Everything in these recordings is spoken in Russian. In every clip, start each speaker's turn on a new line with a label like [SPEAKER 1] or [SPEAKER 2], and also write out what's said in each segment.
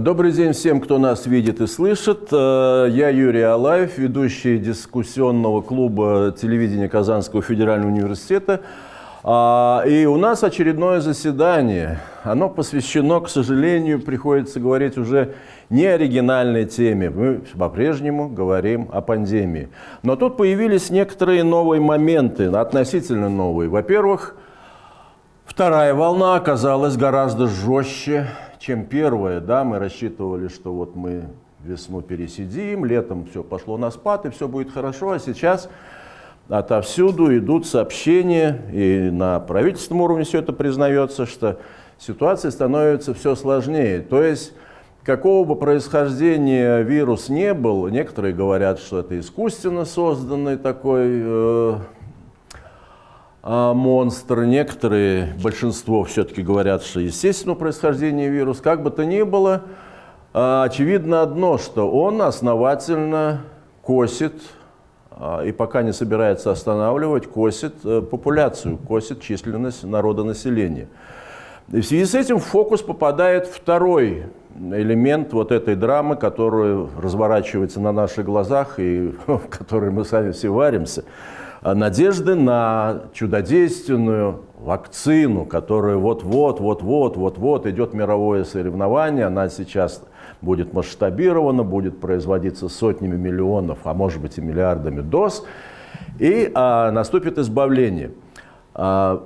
[SPEAKER 1] Добрый день всем, кто нас видит и слышит. Э, я Юрий Алаев, ведущий дискуссионного клуба телевидения Казанского федерального университета. А, и у нас очередное заседание. Оно посвящено, к сожалению, приходится говорить уже не оригинальной теме. Мы по-прежнему говорим о пандемии. Но тут появились некоторые новые моменты, относительно новые. Во-первых, вторая волна оказалась гораздо жестче, чем первое. Да, мы рассчитывали, что вот мы весну пересидим, летом все пошло на спад, и все будет хорошо. А сейчас отовсюду идут сообщения, и на правительственном уровне все это признается, что ситуация становится все сложнее. То есть, какого бы происхождения вирус не был, некоторые говорят, что это искусственно созданный такой э, монстр. Некоторые, большинство все-таки говорят, что естественного происхождения вирус. Как бы то ни было, а, очевидно одно, что он основательно косит а, и пока не собирается останавливать, косит э, популяцию, косит численность народонаселения. И в связи с этим в фокус попадает второй элемент вот этой драмы, которая разворачивается на наших глазах и в которой мы сами все варимся – надежды на чудодейственную вакцину, которая вот-вот, вот-вот, вот-вот идет мировое соревнование, она сейчас будет масштабирована, будет производиться сотнями миллионов, а может быть и миллиардами доз, и а, наступит избавление. А,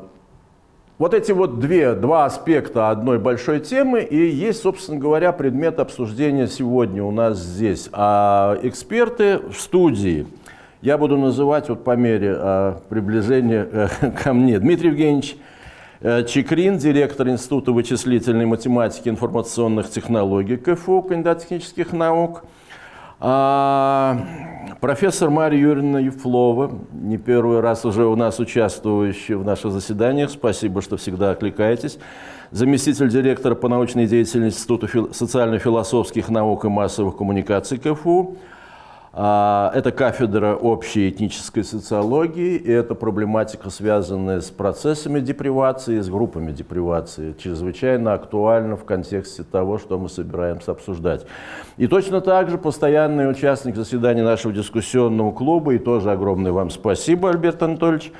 [SPEAKER 1] вот эти вот две, два аспекта одной большой темы и есть, собственно говоря, предмет обсуждения сегодня у нас здесь. А эксперты в студии – я буду называть вот по мере э, приближения э, ко мне. Дмитрий Евгеньевич э, Чекрин, директор Института вычислительной математики и информационных технологий КФУ, кандидат технических наук. А, профессор Мария Юрьевна Ефлова, не первый раз уже у нас участвующая в наших заседаниях, спасибо, что всегда окликаетесь. Заместитель директора по научной деятельности Института социально-философских наук и массовых коммуникаций КФУ. А, это кафедра общей этнической социологии, и это проблематика, связанная с процессами депривации, с группами депривации, чрезвычайно актуальна в контексте того, что мы собираемся обсуждать. И точно так же постоянный участник заседаний нашего дискуссионного клуба, и тоже огромное вам спасибо, Альберт Анатольевич,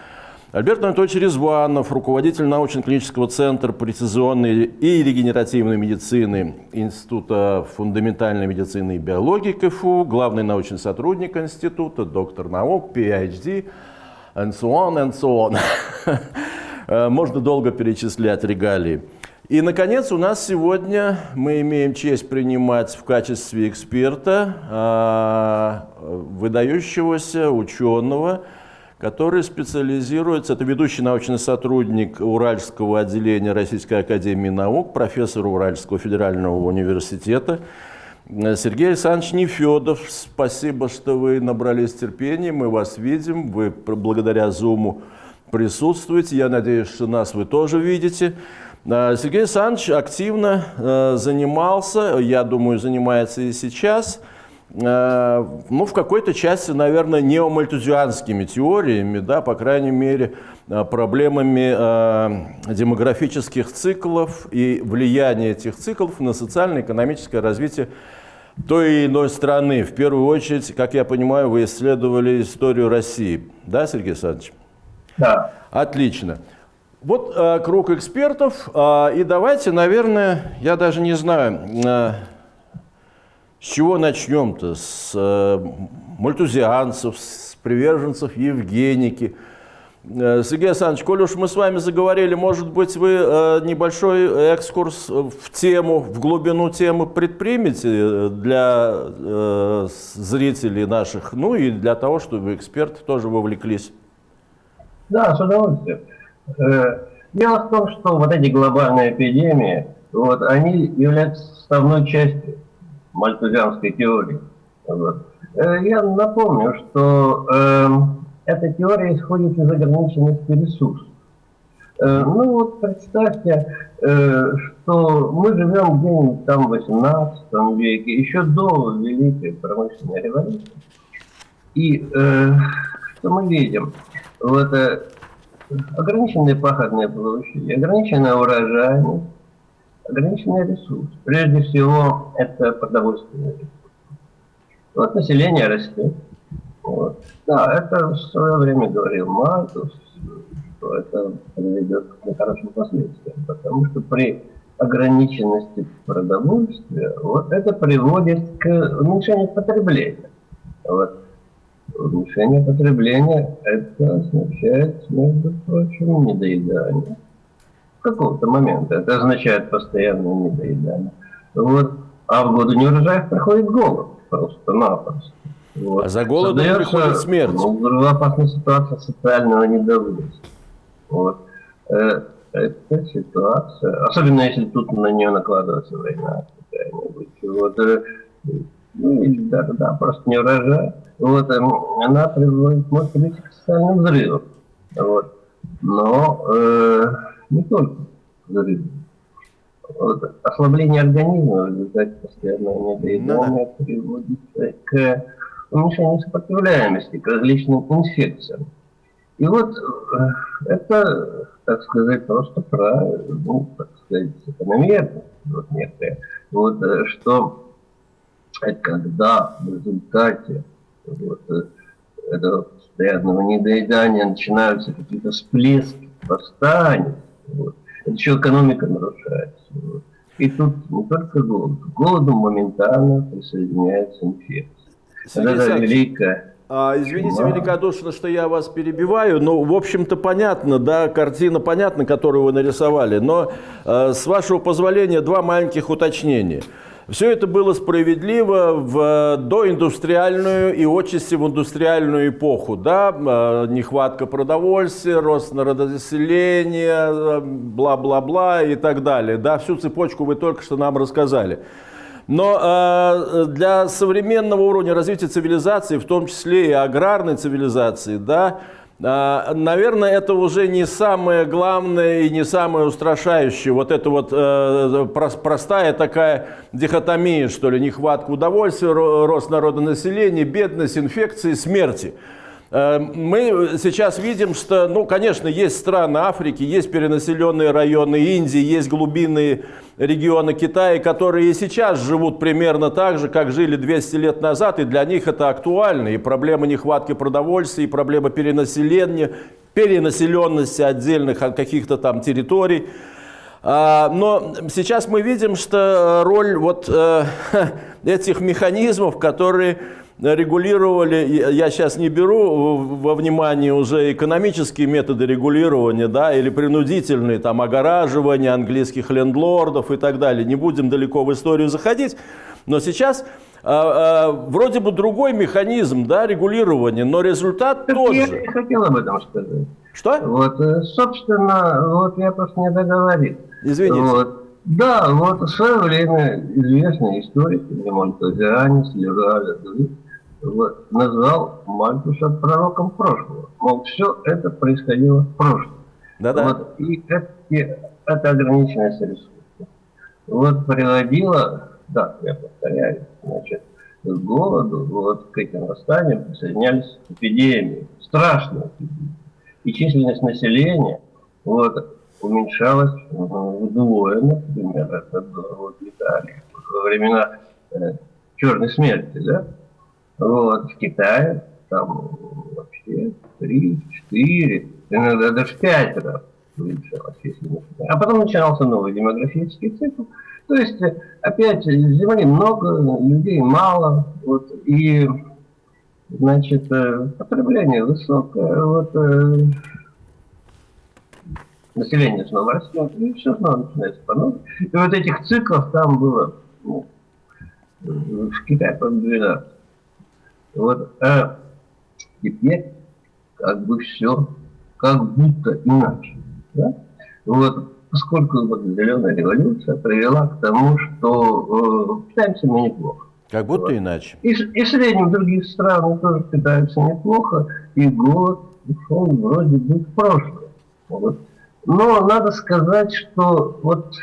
[SPEAKER 1] Альберт Анатольевич Резванов, руководитель научно-клинического центра прецизионной и регенеративной медицины Института фундаментальной медицины и биологии КФУ, главный научный сотрудник института, доктор наук, PhD, and so on, and so on. Можно долго перечислять регалии. И, наконец, у нас сегодня мы имеем честь принимать в качестве эксперта а, выдающегося ученого, который специализируется, это ведущий научный сотрудник Уральского отделения Российской Академии Наук, профессор Уральского федерального университета, Сергей Александрович Нефедов, спасибо, что вы набрались терпения, мы вас видим, вы благодаря Zoom присутствуете, я надеюсь, что нас вы тоже видите. А, Сергей Александрович активно э, занимался, я думаю, занимается и сейчас – ну, в какой-то части, наверное, неомальтузианскими теориями, да, по крайней мере, э, проблемами э, демографических циклов и влияния этих циклов на социально-экономическое развитие той или иной страны. В первую очередь, как я понимаю, вы исследовали историю России. Да, Сергей Александрович?
[SPEAKER 2] Да.
[SPEAKER 1] Отлично. Вот э, круг экспертов, э, и давайте, наверное, я даже не знаю, э, с чего начнем-то? С э, мальтузианцев, с приверженцев Евгеники. Э, Сергей Александрович, коль уж мы с вами заговорили, может быть, вы э, небольшой экскурс в тему, в глубину темы предпримете э, для э, зрителей наших, ну и для того, чтобы эксперты тоже вовлеклись?
[SPEAKER 2] Да, с удовольствием. Э, дело в том, что вот эти глобальные эпидемии, вот, они являются составной частью мальтузианской теории. Вот. Э, я напомню, что э, эта теория исходит из ограниченности ресурсов. Э, ну вот представьте, э, что мы живем где-нибудь там в 18 веке, еще до Великой промышленной революции. И э, что мы видим? Вот, э, ограниченные пахотные площади, ограниченная урожайность, ограниченный ресурс. Прежде всего, это продовольственный ресурс. Вот население растет. Вот. Да, это в свое время говорил Мальтус, что это приведет к нехорошим последствиям, потому что при ограниченности продовольствия, вот это приводит к уменьшению потребления. Вот. Уменьшение потребления это означает, между прочим, недоедание. Какого-то момента это означает постоянное недоедание. Вот. А в годы неурожаев приходит голод просто-напросто.
[SPEAKER 1] Вот. А за голодом Создается, приходит смерть.
[SPEAKER 2] Ну, опасная ситуация социального недовольства. Вот. Э, эта ситуация, особенно если тут на нее накладывается война какая-нибудь, вот, э, ну, или даже, да, просто не урожай, вот, э, она приводит, может быть, к социальным взрывам, вот, но э, не только ослабление организма в результате постоянного недоедания ну, да. приводит к уменьшению сопротивляемости к различным инфекциям. И вот это так сказать, просто про, ну, так сказать, закономерность вот некоторые. Вот, э, что когда в результате вот, э, этого постоянного недоедания начинаются какие-то всплески, восстания, вот, это еще экономика нарушается. Вот. И тут не только голод. К голоду моментально присоединяется инфекция. Это великая
[SPEAKER 1] а, извините великодушно, что я вас перебиваю, но, в общем-то, понятно, да, картина понятна, которую вы нарисовали, но, э, с вашего позволения, два маленьких уточнения. Все это было справедливо в доиндустриальную и отчасти в индустриальную эпоху. Да? Э, нехватка продовольствия, рост народонаселения, бла-бла-бла и так далее. Да? Всю цепочку вы только что нам рассказали. Но э, для современного уровня развития цивилизации, в том числе и аграрной цивилизации, да, э, наверное, это уже не самое главное и не самое устрашающее. Вот это вот э, простая такая дихотомия, что ли, нехватка удовольствия, рост народонаселения, бедность, инфекции, смерти. Э, мы сейчас видим, что, ну, конечно, есть страны Африки, есть перенаселенные районы Индии, есть глубинные регионы Китая, которые и сейчас живут примерно так же, как жили 200 лет назад, и для них это актуально. И проблема нехватки продовольствия, и проблема перенаселения, перенаселенности отдельных каких-то там территорий. А, но сейчас мы видим, что роль вот э, этих механизмов, которые регулировали, я сейчас не беру во внимание уже экономические методы регулирования, да, или принудительные, там, огораживание английских лендлордов и так далее. Не будем далеко в историю заходить, но сейчас а, а, вроде бы другой механизм, да, регулирования, но результат так тот
[SPEAKER 2] я
[SPEAKER 1] же.
[SPEAKER 2] Я хотел об этом сказать.
[SPEAKER 1] Что?
[SPEAKER 2] Вот, э, собственно, вот я просто не договорил.
[SPEAKER 1] Извините.
[SPEAKER 2] Вот. Да, вот в свое время известный историк Лемон Тазианис, Лераль, назвал Мальтуса пророком прошлого. Мол, все это происходило в прошлом.
[SPEAKER 1] Да-да.
[SPEAKER 2] Вот, и это, это ограниченность ресурсов. Вот приводило, да, я повторяю, значит, к голоду, вот к этим восстаниям присоединялись эпидемии, страшные эпидемии. И численность населения вот, уменьшалась вдвое, например, это вот в Италии, во времена э, Черной смерти, да, вот, в Китае там вообще три, четыре, иногда даже пять раз увеличилась численность. А потом начинался новый демографический цикл. То есть опять земли много, людей мало, вот, и значит, э, потребление высокое, вот, э, население снова растет, и все снова начинается по новой. И вот этих циклов там было ну, в Китае, по 12. Вот, а теперь как бы все как будто иначе. Да? Вот, поскольку вот зеленая революция привела к тому, что э, питаемся мы неплохо.
[SPEAKER 1] Как будто вот. иначе.
[SPEAKER 2] И, и в среднем других стран тоже питаются неплохо, и голод ушел вроде бы в прошлое. Вот. Но надо сказать, что вот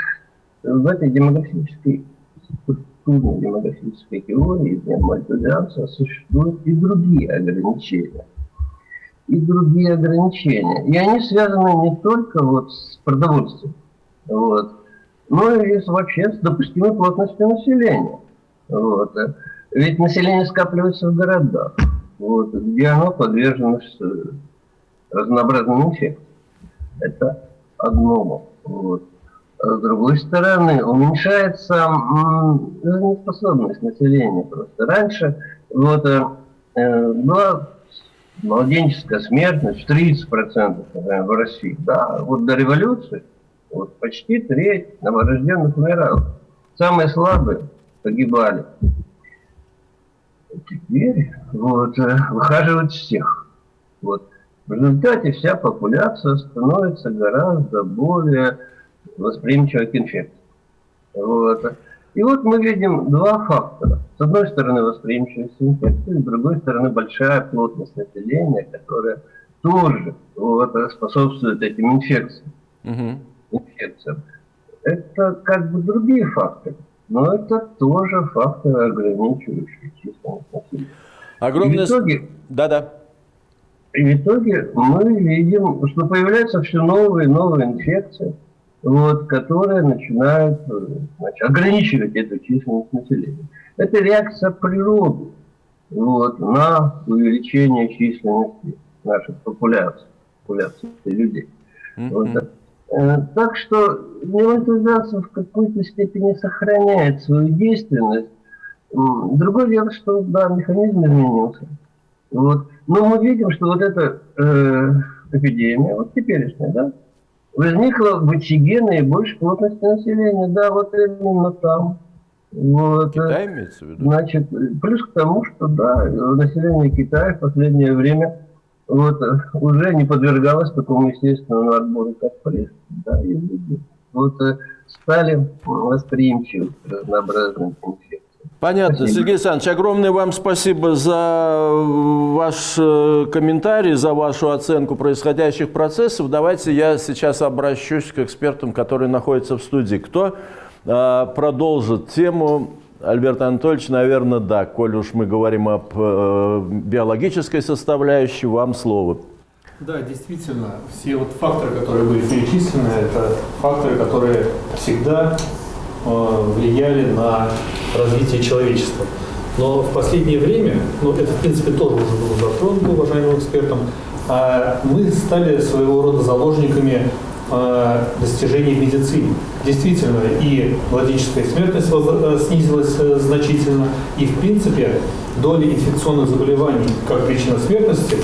[SPEAKER 2] в этой демографической структурной демографической теории для мальтузианца существуют и другие ограничения. И другие ограничения. И они связаны не только вот с продовольствием. Вот. ну и вообще с допустимой плотностью населения. Вот. Ведь население скапливается в городах, вот, где оно подвержено разнообразным инфекциям. Это одно. Вот. А с другой стороны, уменьшается жизнеспособность населения просто. Раньше вот, э, была младенческая смертность в 30% например, в России. Да, вот до революции вот, почти треть новорожденных умирало. Самые слабые погибали. Теперь вот, э, выхаживают всех. Вот. В результате вся популяция становится гораздо более восприимчивой к инфекции. Вот. И вот мы видим два фактора. С одной стороны восприимчивость к инфекции, с другой стороны большая плотность населения, которая тоже вот, способствует этим инфекциям. Угу. инфекциям. Это как бы другие факторы. Но это тоже факторы, ограничивающие численность населения.
[SPEAKER 1] Огромное... итоге... Да-да.
[SPEAKER 2] И в итоге мы видим, что появляются все новые и новые инфекции, вот, которые начинают значит, ограничивать эту численность населения. Это реакция природы вот, на увеличение численности наших популяций, популяции людей. Вот, Э, так что демонетизация в какой-то степени сохраняет свою действенность. Другое дело, что да, механизм изменился. Вот. Но мы видим, что вот эта э, эпидемия, вот теперешняя, да, возникла в очаге наибольшей плотности населения. Да, вот именно там. Вот.
[SPEAKER 1] Китай имеется в виду?
[SPEAKER 2] Значит, плюс к тому, что да, население Китая в последнее время вот, уже не подвергалась такому естественному отбору, как пресс. Да, и люди вот, э, стали восприимчивы к разнообразным инфекциям.
[SPEAKER 1] Понятно. Спасибо. Сергей Александрович, огромное вам спасибо за ваш э, комментарий, за вашу оценку происходящих процессов. Давайте я сейчас обращусь к экспертам, которые находятся в студии. Кто э, продолжит тему Альберт Анатольевич, наверное, да. Коль уж мы говорим об э, биологической составляющей, вам слово.
[SPEAKER 3] Да, действительно, все вот факторы, которые были перечислены, это факторы, которые всегда э, влияли на развитие человечества. Но в последнее время, ну это в принципе тоже уже было затронуто уважаемым экспертом, э, мы стали своего рода заложниками Э, достижений в медицине. Действительно, и младенческая смертность э, снизилась э, значительно, и, в принципе, доля инфекционных заболеваний как причина смертности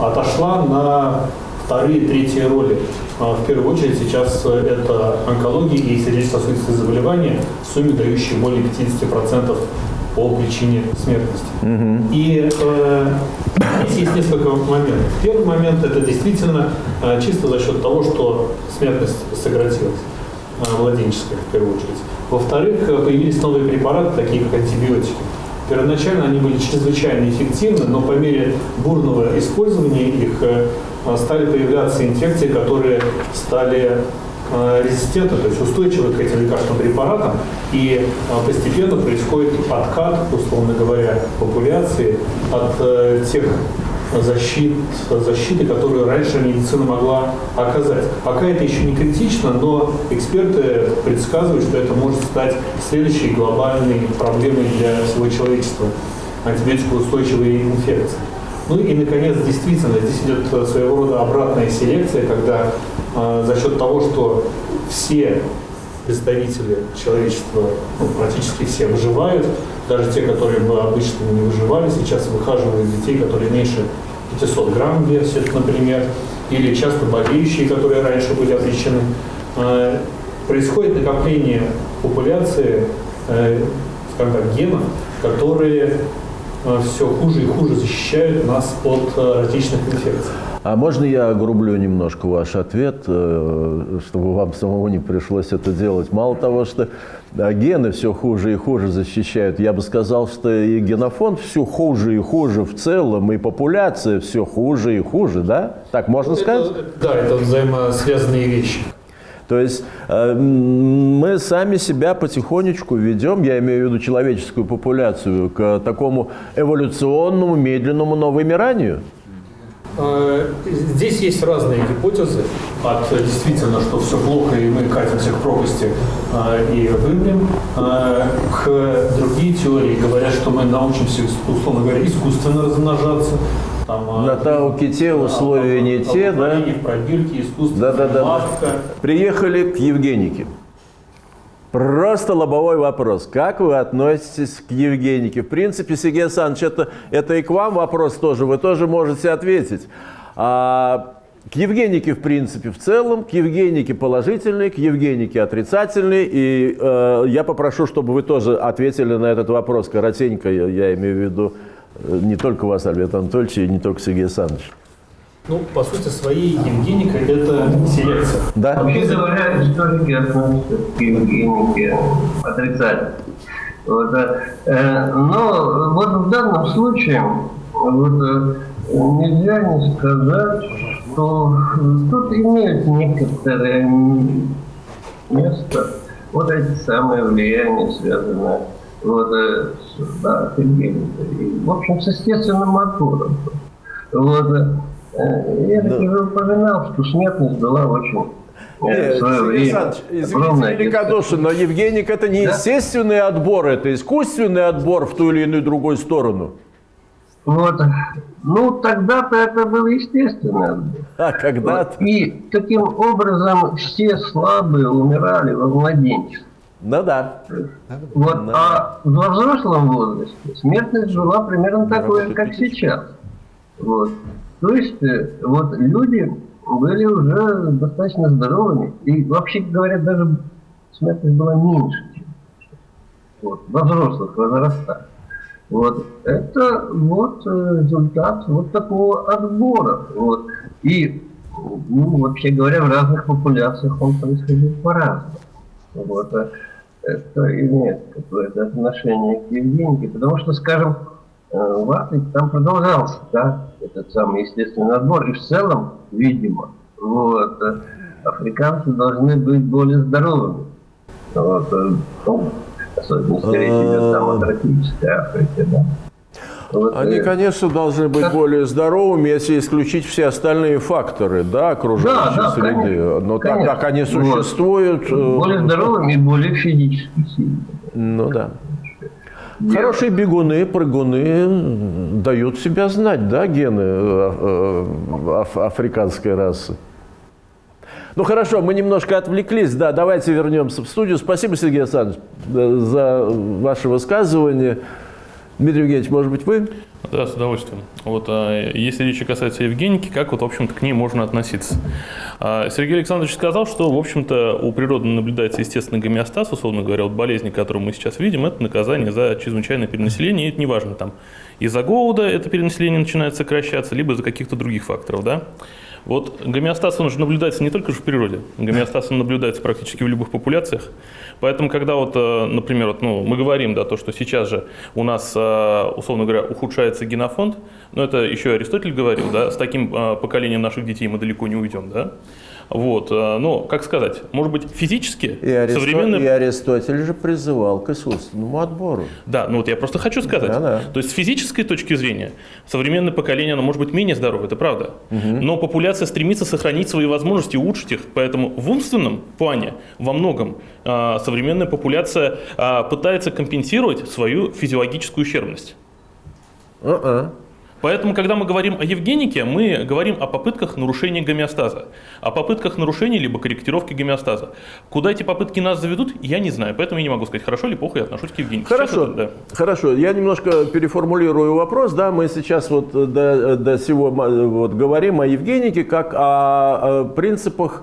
[SPEAKER 3] отошла на вторые, третьи роли. В первую очередь сейчас это онкология и сердечно-сосудистые заболевания, в сумме дающие более 50% по причине смертности. Угу. И э, здесь есть несколько моментов. Первый момент – это действительно э, чисто за счет того, что смертность сократилась, э, младенческая в первую очередь. Во-вторых, э, появились новые препараты, такие как антибиотики. Первоначально они были чрезвычайно эффективны, но по мере бурного использования их э, стали появляться инфекции, которые стали Э, резистентны, то есть устойчивы к этим лекарственным препаратам, и э, постепенно происходит откат, условно говоря, популяции от тех защит, защиты, которую раньше медицина могла оказать. Пока это еще не критично, но эксперты предсказывают, что это может стать следующей глобальной проблемой для всего человечества – антибиотикоустойчивые инфекции. Ну и, наконец, действительно, здесь идет своего рода обратная селекция, когда э, за счет того, что все представители человечества, ну, практически все выживают, даже те, которые бы обычно не выживали, сейчас выхаживают детей, которые меньше 500 грамм весят, например, или часто болеющие, которые раньше были обречены. Э, происходит накопление популяции, э, скажем так, генов, которые Э, все хуже и хуже защищают нас от э, различных инфекций.
[SPEAKER 1] А можно я огрублю немножко ваш ответ, чтобы вам самому не пришлось это делать? Мало того, что гены все хуже и хуже защищают, я бы сказал, что и генофонд все хуже и хуже в целом, и популяция все хуже и хуже, да? Так можно
[SPEAKER 3] это,
[SPEAKER 1] сказать?
[SPEAKER 3] Да, это взаимосвязанные вещи.
[SPEAKER 1] То есть э, мы сами себя потихонечку ведем, я имею в виду человеческую популяцию, к такому эволюционному, медленному новомиранию.
[SPEAKER 4] Э, здесь есть разные гипотезы от действительно, что все плохо и мы катимся к пропасти э, и вымрем, к другие теории говорят, что мы научимся, условно говоря, искусственно размножаться.
[SPEAKER 1] Там, На Тау-Ките условия да, не те, да?
[SPEAKER 4] Пробирки, искусственная да, да, да. матка.
[SPEAKER 1] Приехали к Евгенике. Просто лобовой вопрос. Как вы относитесь к Евгенике? В принципе, Сергей Александрович, это, это и к вам вопрос тоже. Вы тоже можете ответить. А, к Евгенике, в принципе, в целом, к Евгенике положительный, к Евгенике отрицательный. И э, я попрошу, чтобы вы тоже ответили на этот вопрос коротенько, я, я имею в виду э, не только вас, Альберт Анатольевич, и не только Сергей Александрович.
[SPEAKER 4] Ну, по сути своей, Евгеника – это селекция.
[SPEAKER 2] Да. Вообще говоря, историки относятся к Евгенике отрицательно. Вот, э, но вот в данном случае вот, э, нельзя не сказать, что тут имеют некоторое место вот эти самые влияния, связанные вот, э, с, да, с. И, в общем, с естественным отбором. Вот, Э, я да. уже упоминал, что смертность была очень
[SPEAKER 1] э, нет, Сергей Александрович, извините великодушно, но Евгеник это не да? естественный отбор, это искусственный отбор в ту или иную другую сторону.
[SPEAKER 2] Вот. Ну, тогда-то это был естественный отбор.
[SPEAKER 1] А когда-то?
[SPEAKER 2] Вот. И таким образом все слабые умирали во младенчестве.
[SPEAKER 1] Ну да.
[SPEAKER 2] Вот. Ну, а во взрослом возрасте смертность была примерно такой, как сейчас. Вот. То есть э, вот люди были уже достаточно здоровыми. И вообще говоря, даже смертность была меньше, чем вот, во взрослых возрастах. Вот. Это вот э, результат вот такого отбора. Вот. И, ну, вообще говоря, в разных популяциях он происходит по-разному. Вот. Э, это имеет какое-то отношение к Евгении, потому что, скажем, в Африке там продолжался, да, этот самый естественный отбор. И в целом, видимо, вот, э, африканцы должны быть более здоровыми. Вот, э, ну, особенно там Африке, да.
[SPEAKER 1] Вот, Они, э, конечно, должны быть как... более здоровыми, если исключить все остальные факторы да, окружающей да, да, среды. Конечно, Но конечно. так как они существуют...
[SPEAKER 2] Вот. Более здоровыми и более физически сильными.
[SPEAKER 1] Ну да. Хорошие бегуны, прыгуны дают себя знать, да, гены э, э, африканской расы. Ну хорошо, мы немножко отвлеклись, да, давайте вернемся в студию. Спасибо, Сергей Александрович, э, за ваше высказывание. Дмитрий Евгеньевич, может быть, вы?
[SPEAKER 5] Да, с удовольствием. Вот, а, если речь касается Евгеники, как вот, в общем-то, к ней можно относиться? А, Сергей Александрович сказал, что, в общем-то, у природы наблюдается естественный гомеостаз, условно говоря, вот болезни, которые мы сейчас видим, это наказание за чрезвычайное перенаселение, и это неважно, там, из-за голода это перенаселение начинает сокращаться, либо из-за каких-то других факторов, да? Вот гомеостаз, он же наблюдается не только в природе, гомеостаз он наблюдается практически в любых популяциях. Поэтому, когда вот, э, например, вот, ну, мы говорим, да, то, что сейчас же у нас, э, условно говоря, ухудшается генофонд, но это еще Аристотель говорил, да, с таким э, поколением наших детей мы далеко не уйдем, да, вот, э, ну, как сказать, может быть, физически
[SPEAKER 1] и Аристо... современный... И Аристотель же призывал к искусственному отбору.
[SPEAKER 5] Да, ну вот я просто хочу сказать. Да, да. То есть с физической точки зрения современное поколение, оно может быть менее здоровое, это правда. Угу. Но популяция стремится сохранить свои возможности, улучшить их. Поэтому в умственном плане во многом э, современная популяция э, пытается компенсировать свою физиологическую ущербность. Uh-uh. Поэтому, когда мы говорим о Евгенике, мы говорим о попытках нарушения гомеостаза, о попытках нарушения либо корректировки гомеостаза. Куда эти попытки нас заведут, я не знаю, поэтому я не могу сказать, хорошо или плохо я отношусь к Евгенике.
[SPEAKER 1] Хорошо, это, да. хорошо. Я немножко переформулирую вопрос. Да, мы сейчас вот до, до сего вот, говорим о Евгенике как о, о принципах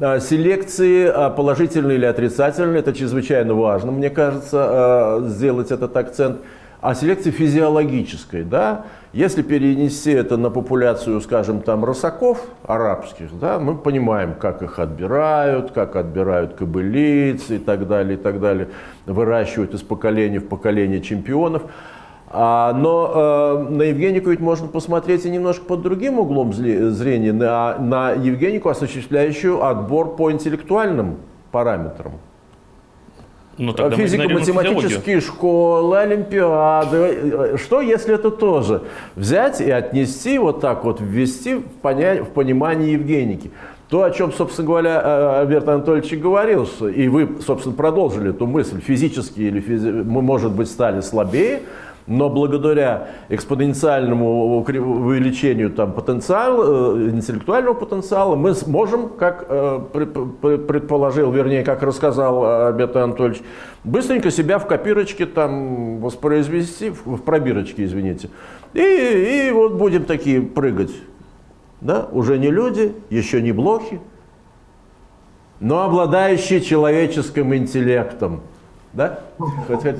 [SPEAKER 1] селекции положительной или отрицательной. Это чрезвычайно важно, мне кажется, сделать этот акцент. О селекции физиологической, да, если перенести это на популяцию, скажем, там росаков арабских, да, мы понимаем, как их отбирают, как отбирают кобылиц и так далее, и так далее, выращивают из поколения в поколение чемпионов. А, но э, на Евгенику ведь можно посмотреть и немножко под другим углом зрения, на, на Евгенику, осуществляющую отбор по интеллектуальным параметрам.
[SPEAKER 5] Ну,
[SPEAKER 1] физико-математические школы, олимпиады. Что, если это тоже взять и отнести, вот так вот ввести в, поня... в понимание Евгеники? То, о чем, собственно говоря, э, Альберт Анатольевич и говорил, и вы, собственно, продолжили эту мысль, физически или физи... мы, может быть, стали слабее, но благодаря экспоненциальному увеличению там, потенциала, э, интеллектуального потенциала мы сможем, как э, предположил, вернее, как рассказал Альберт Анатольевич, быстренько себя в копирочке там воспроизвести, в пробирочке, извините. И, и вот будем такие прыгать. Да? Уже не люди, еще не блохи, но обладающие человеческим интеллектом. Да?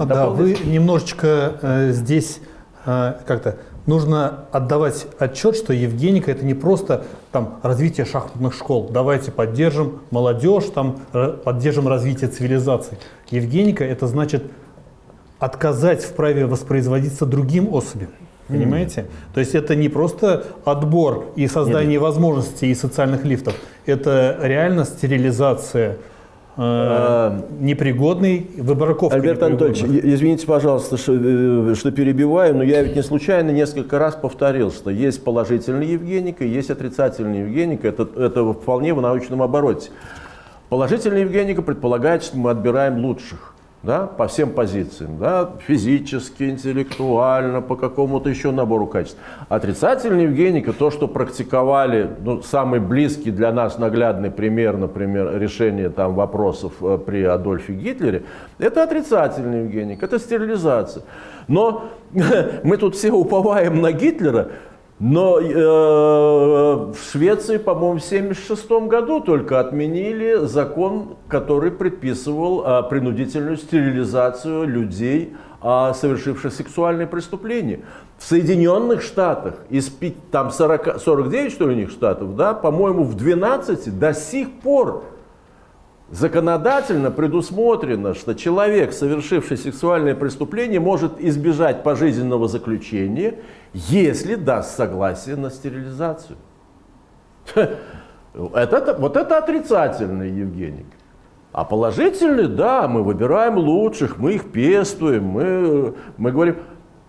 [SPEAKER 3] да, вы немножечко э, здесь э, как-то нужно отдавать отчет, что Евгеника это не просто там развитие шахматных школ. Давайте поддержим молодежь, там поддержим развитие цивилизации. Евгеника это значит отказать в праве воспроизводиться другим особям. Понимаете? Mm. То есть это не просто отбор и создание Нет. возможностей и социальных лифтов, это реально стерилизация Э, непригодный, выбраковка
[SPEAKER 1] Альберт Анатольевич, извините, пожалуйста, что, э, что перебиваю, но я ведь не случайно несколько раз повторил, что есть положительный Евгеника, есть отрицательный Евгеника, это, это вполне в научном обороте. Положительный Евгеника предполагает, что мы отбираем лучших да, по всем позициям, да, физически, интеллектуально, по какому-то еще набору качеств. Отрицательный Евгеника, то, что практиковали, ну, самый близкий для нас наглядный пример, например, решения там вопросов э, при Адольфе Гитлере, это отрицательный Евгеник, это стерилизация. Но мы тут все уповаем на Гитлера, но э, в Швеции, по-моему, в 1976 году только отменили закон, который предписывал э, принудительную стерилизацию людей, э, совершивших сексуальные преступления. В Соединенных Штатах, из там 40, 49, что ли, у них штатов, да, по-моему, в 12 до сих пор Законодательно предусмотрено, что человек, совершивший сексуальное преступление, может избежать пожизненного заключения, если даст согласие на стерилизацию. Это, вот это отрицательный Евгений. А положительный, да, мы выбираем лучших, мы их пестуем, мы, мы говорим,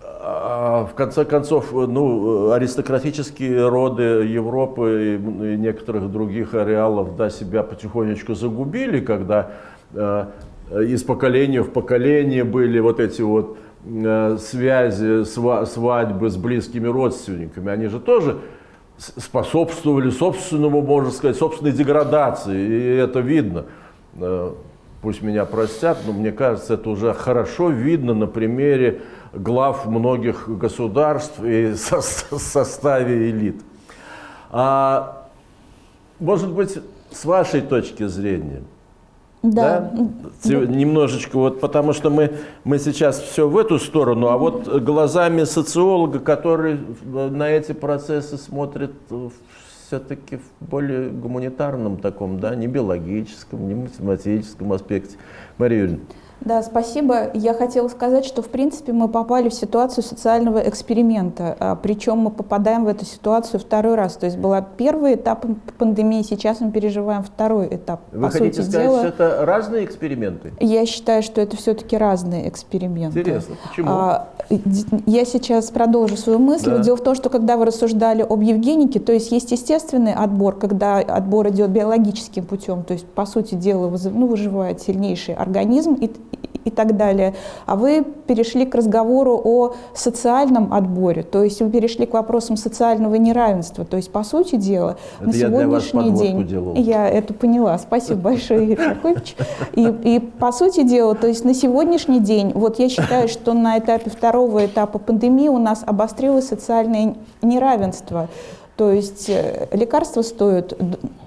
[SPEAKER 1] а, в конце концов, ну, аристократические роды Европы и некоторых других ареалов да, себя потихонечку загубили, когда э, из поколения в поколение были вот эти вот э, связи, свадьбы с близкими родственниками. Они же тоже способствовали собственному, можно сказать, собственной деградации, и это видно. Э, пусть меня простят, но мне кажется, это уже хорошо видно на примере глав многих государств и со составе элит. А, может быть, с вашей точки зрения,
[SPEAKER 6] да.
[SPEAKER 1] да? Немножечко вот, потому что мы, мы сейчас все в эту сторону, а вот глазами социолога, который на эти процессы смотрит все-таки в более гуманитарном таком, да, не биологическом, не математическом аспекте. Мария Юрьевна.
[SPEAKER 6] Да, спасибо. Я хотела сказать, что в принципе мы попали в ситуацию социального эксперимента, а, причем мы попадаем в эту ситуацию второй раз. То есть был первый этап пандемии, сейчас мы переживаем второй этап.
[SPEAKER 1] Вы По хотите сути сказать, дела, что это разные эксперименты?
[SPEAKER 6] Я считаю, что это все-таки разные эксперименты.
[SPEAKER 1] Интересно, почему? А,
[SPEAKER 6] я сейчас продолжу свою мысль. Да. Дело в том, что когда вы рассуждали об Евгенике, то есть есть естественный отбор, когда отбор идет биологическим путем, то есть по сути дела ну, выживает сильнейший организм, и и так далее. А вы перешли к разговору о социальном отборе, то есть вы перешли к вопросам социального неравенства. То есть, по сути дела,
[SPEAKER 1] это на сегодняшний день... Делал.
[SPEAKER 6] Я это поняла. Спасибо большое, Игорь. И, и по сути дела, то есть на сегодняшний день, вот я считаю, что на этапе второго этапа пандемии у нас обострилось социальное неравенство. То есть э, лекарства стоят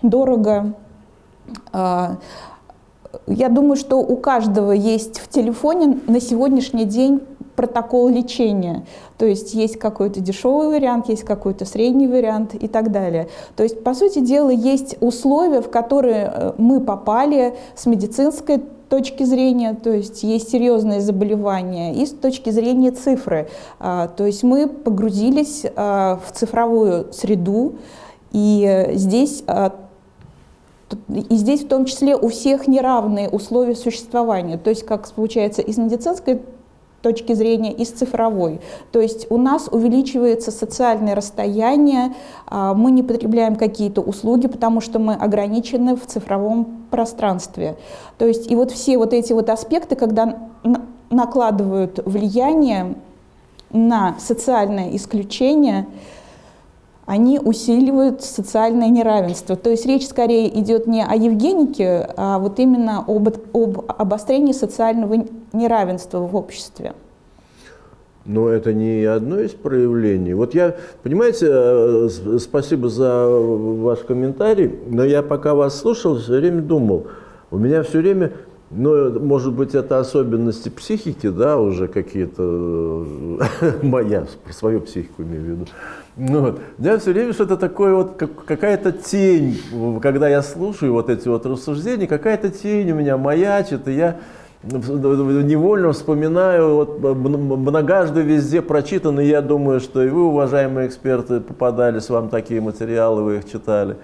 [SPEAKER 6] дорого, а, я думаю, что у каждого есть в телефоне на сегодняшний день протокол лечения. То есть есть какой-то дешевый вариант, есть какой-то средний вариант и так далее. То есть, по сути дела, есть условия, в которые э, мы попали с медицинской точки зрения, то есть есть серьезные заболевания, и с точки зрения цифры. А, то есть мы погрузились а, в цифровую среду, и здесь а, И здесь в том числе у всех неравные условия существования. То есть, как получается, из медицинской точки зрения и с цифровой. То есть у нас увеличивается социальное расстояние, а, мы не потребляем какие-то услуги, потому что мы ограничены в цифровом пространстве. То есть и вот все вот эти вот аспекты, когда накладывают влияние на социальное исключение, они усиливают социальное неравенство. То есть речь скорее идет не о Евгенике, а вот именно об, об обострении социального неравенства в обществе.
[SPEAKER 1] Но это не одно из проявлений. Вот я, понимаете, э, спасибо за ваш комментарий, но я пока вас слушал, все время думал, у меня все время, ну, может быть, это особенности психики, да, уже какие-то, моя, про свою психику имею в виду, ну, я все время что-то такое, вот как, какая-то тень, когда я слушаю вот эти вот рассуждения, какая-то тень у меня маячит, и я невольно вспоминаю, вот многожды везде прочитано, я думаю, что и вы, уважаемые эксперты, попадались вам такие материалы, вы их читали,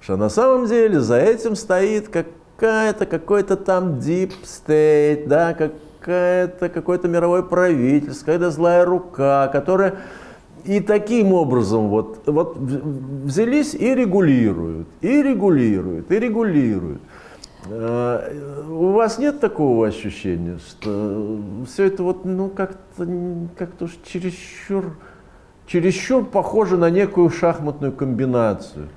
[SPEAKER 1] что на самом деле за этим стоит какая-то, какой-то там deep state, да, какая-то, какое-то мировое правительство, какая-то злая рука, которая и таким образом вот, вот взялись и регулируют, и регулируют, и регулируют. Э, у вас нет такого ощущения, что все это вот, ну, как-то как уж чересчур, чересчур похоже на некую шахматную комбинацию?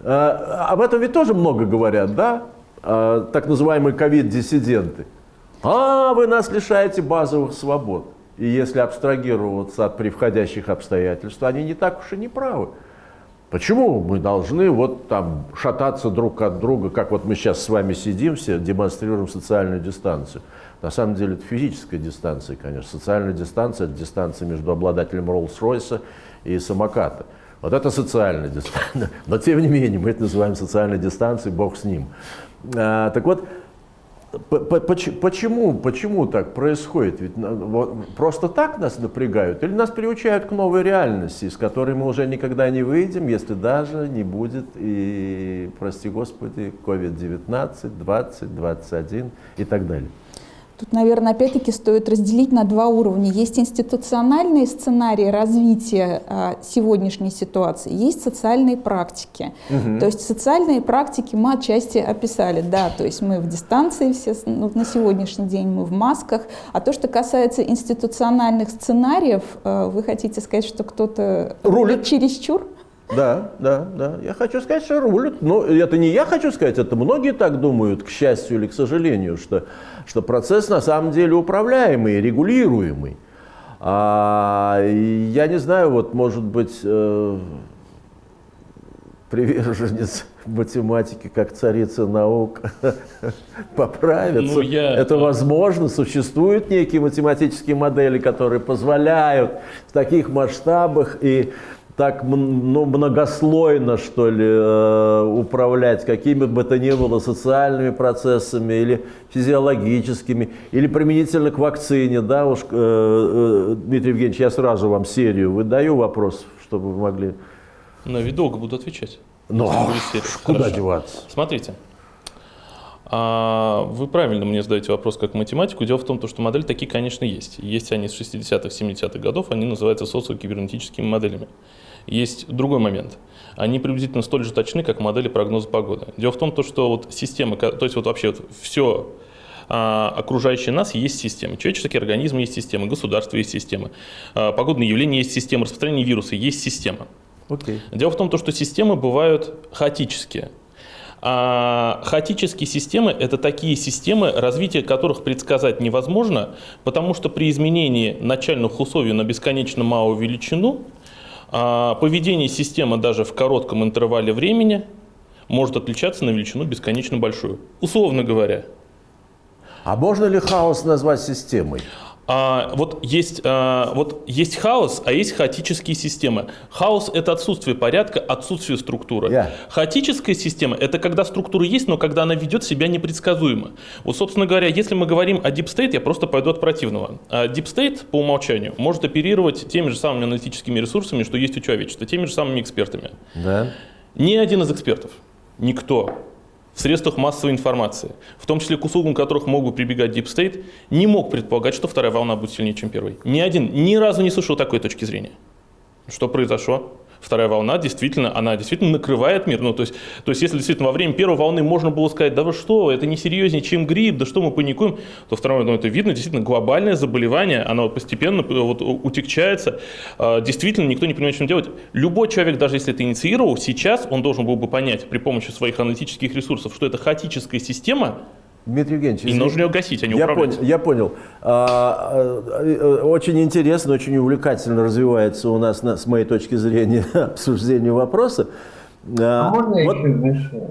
[SPEAKER 1] А, об этом ведь тоже много говорят, да? Так называемые ковид-диссиденты. А, вы нас лишаете базовых свобод. И если абстрагироваться от превходящих обстоятельств, они не так уж и не правы. Почему мы должны вот там шататься друг от друга, как вот мы сейчас с вами сидим все, демонстрируем социальную дистанцию? На самом деле это физическая дистанция, конечно. Социальная дистанция – это дистанция между обладателем Роллс-Ройса и самоката. Вот это социальная дистанция. Но тем не менее, мы это называем социальной дистанцией, бог с ним. А, так вот, Почему, почему так происходит? Ведь просто так нас напрягают или нас приучают к новой реальности, из которой мы уже никогда не выйдем, если даже не будет и, прости господи, COVID-19, 20, 21 и так далее?
[SPEAKER 6] Тут, наверное, опять-таки стоит разделить на два уровня. Есть институциональные сценарии развития а, сегодняшней ситуации, есть социальные практики. Угу. То есть социальные практики мы отчасти описали, да, то есть мы в дистанции все, ну, на сегодняшний день мы в масках. А то, что касается институциональных сценариев, а, вы хотите сказать, что кто-то
[SPEAKER 1] рулит
[SPEAKER 6] чересчур?
[SPEAKER 1] Да, да, да. Я хочу сказать, что рулят. Но это не я хочу сказать, это многие так думают, к счастью или к сожалению, что, что процесс на самом деле управляемый, регулируемый. А, я не знаю, вот может быть э, приверженец математики как царица наук поправится. Ну, я... Это возможно. Существуют некие математические модели, которые позволяют в таких масштабах и так ну, многослойно, что ли, э, управлять какими бы то ни было социальными процессами или физиологическими, или применительно к вакцине, да, уж, э, э, Дмитрий Евгеньевич, я сразу вам серию выдаю вопрос, чтобы вы могли...
[SPEAKER 5] Но ведь долго буду отвечать.
[SPEAKER 1] Ну, куда деваться?
[SPEAKER 5] Смотрите, вы правильно мне задаете вопрос как математику. Дело в том, что модели такие, конечно, есть. Есть они с 60-х, 70-х годов, они называются социокибернетическими моделями. Есть другой момент. Они приблизительно столь же точны, как модели прогноза погоды. Дело в том, что вот система, то есть вот вообще вот все а, окружающее нас есть системы. Человеческие организмы есть системы, государство есть системы, а, погодные явления есть системы, распространение вируса есть система. Okay. Дело в том, что системы бывают хаотические. А хаотические системы – это такие системы, развитие которых предсказать невозможно, потому что при изменении начальных условий на бесконечно малую величину а поведение системы даже в коротком интервале времени может отличаться на величину бесконечно большую. Условно говоря.
[SPEAKER 1] А можно ли хаос назвать системой?
[SPEAKER 5] А, вот, есть, а, вот есть хаос, а есть хаотические системы. Хаос – это отсутствие порядка, отсутствие структуры. Yeah. Хаотическая система – это когда структура есть, но когда она ведет себя непредсказуемо. Вот, собственно говоря, если мы говорим о Deep State, я просто пойду от противного. А Deep State по умолчанию может оперировать теми же самыми аналитическими ресурсами, что есть у человечества, теми же самыми экспертами.
[SPEAKER 1] Да.
[SPEAKER 5] Ни один из экспертов никто в средствах массовой информации, в том числе к услугам которых мог бы прибегать Deep State, не мог предполагать, что вторая волна будет сильнее, чем первая. Ни один ни разу не слышал такой точки зрения. Что произошло? Вторая волна действительно, она действительно накрывает мир. Ну, то, есть, то есть, если действительно во время первой волны можно было сказать, да вы что, это не серьезнее, чем грипп, да что мы паникуем, то второй ну, это видно, действительно, глобальное заболевание, оно постепенно вот, утекчается. А, действительно, никто не понимает, что делать. Любой человек, даже если это инициировал, сейчас он должен был бы понять при помощи своих аналитических ресурсов, что это хаотическая система,
[SPEAKER 1] Дмитрий Евгеньевич,
[SPEAKER 5] и нужно ее гасить, а не
[SPEAKER 1] я
[SPEAKER 5] управлять.
[SPEAKER 1] Понял, я понял. А, а, очень интересно, очень увлекательно развивается у нас, с моей точки зрения, обсуждение вопроса.
[SPEAKER 2] А, а можно вот, еще вмешать?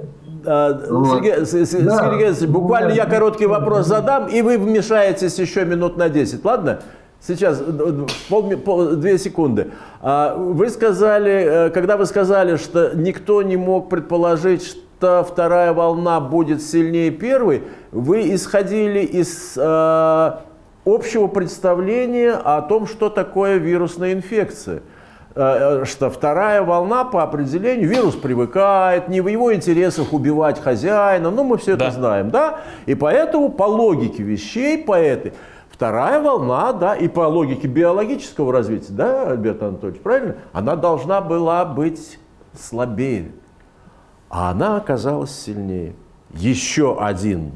[SPEAKER 1] А, вот. Сергей, Сергей да. Геннадьевич, буквально я короткий вопрос задам, и вы вмешаетесь еще минут на 10, ладно? Сейчас, пол, пол, две секунды. Вы сказали, э, когда вы сказали, что никто не мог предположить, что вторая волна будет сильнее первой, вы исходили из э, общего представления о том, что такое вирусная инфекция. Э, что вторая волна по определению, вирус привыкает, не в его интересах убивать хозяина, ну мы все да. это знаем, да? И поэтому по логике вещей, по этой, вторая волна, да, и по логике биологического развития, да, Альберт Анатольевич, правильно? Она должна была быть слабее а она оказалась сильнее. Еще один,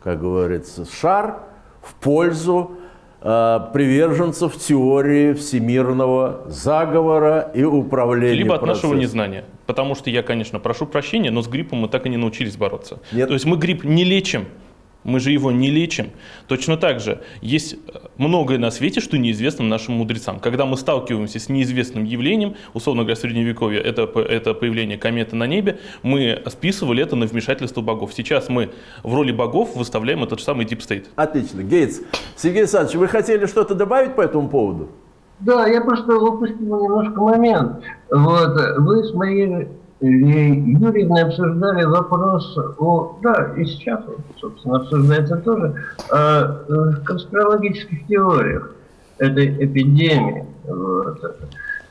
[SPEAKER 1] как говорится, шар в пользу э, приверженцев теории всемирного заговора и управления
[SPEAKER 5] Либо от нашего незнания. Потому что я, конечно, прошу прощения, но с гриппом мы так и не научились бороться. Нет. То есть мы грипп не лечим, мы же его не лечим. Точно так же есть э, многое на свете, что неизвестно нашим мудрецам. Когда мы сталкиваемся с неизвестным явлением, условно говоря, средневековье, это, это появление кометы на небе, мы списывали это на вмешательство богов. Сейчас мы в роли богов выставляем этот же самый Deep State.
[SPEAKER 1] Отлично. Гейтс. Сергей Александрович, вы хотели что-то добавить по этому поводу?
[SPEAKER 2] Да, я просто упустил немножко момент. Вот, вы с моей Юрьевны обсуждали вопрос о, да, и сейчас, собственно, обсуждается тоже, о э, конспирологических теориях этой эпидемии. Вот.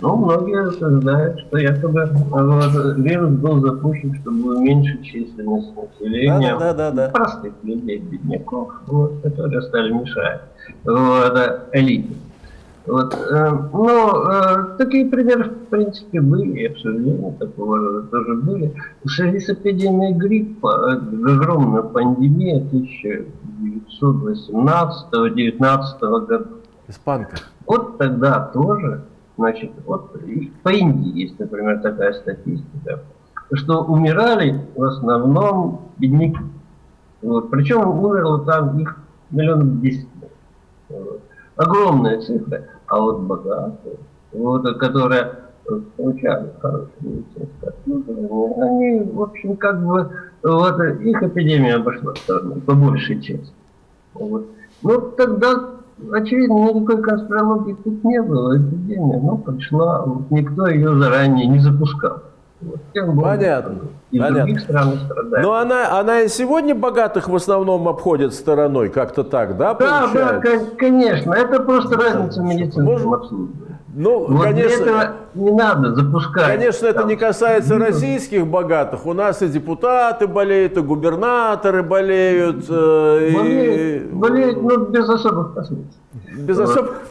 [SPEAKER 2] Ну, многие утверждают, что якобы вот, вирус был запущен, чтобы уменьшить численность населения,
[SPEAKER 1] да, да, да, да.
[SPEAKER 2] простых людей, бедняков, вот, которые стали мешать вот, элите. Вот, э, но э, такие примеры, в принципе, были, обсуждения такого рода тоже были. В связи с эпидемией гриппа, огромная пандемия 1918-19 года.
[SPEAKER 1] Испанка.
[SPEAKER 2] Вот тогда тоже, значит, вот по Индии есть, например, такая статистика, что умирали в основном бедняки. Вот, причем умерло там их миллионов десять. Вот огромная цифра, а вот богатые, вот, которые получали хорошие медицинские обслуживание, они, в общем, как бы, вот, их эпидемия обошла стороной, по большей части. Вот. Ну, тогда, очевидно, никакой конспирологии тут не было, эпидемия, но пришла, вот, никто ее заранее не запускал.
[SPEAKER 1] Вот, Понятно. И Понятно. других стран страдает. Но она, она и сегодня богатых в основном обходит стороной, как-то так, да,
[SPEAKER 2] Да, получается? да, конечно. Это просто разница в медицинском обслуживании.
[SPEAKER 1] Ну, вот конечно,
[SPEAKER 2] этого не надо запускать.
[SPEAKER 1] Конечно, это не касается российских богатых. У нас и депутаты болеют, и губернаторы болеют.
[SPEAKER 2] Э, болеют, и... болеют но без особых последствий.
[SPEAKER 1] Без вот. особых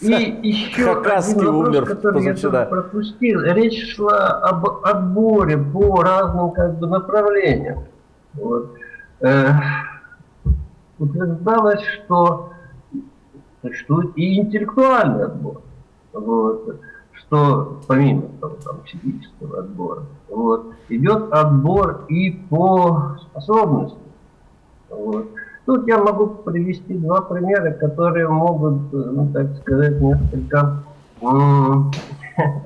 [SPEAKER 2] и еще Хакасский один вопрос, умер который позавчера. я пропустил. Речь шла об отборе по разным как бы, направлениям. Вот. Э, утверждалось, что существует и интеллектуальный отбор. Вот. Что помимо того, там, физического отбора, вот, идет отбор и по способностям. Вот. Тут я могу привести два примера, которые могут, ну, так сказать, несколько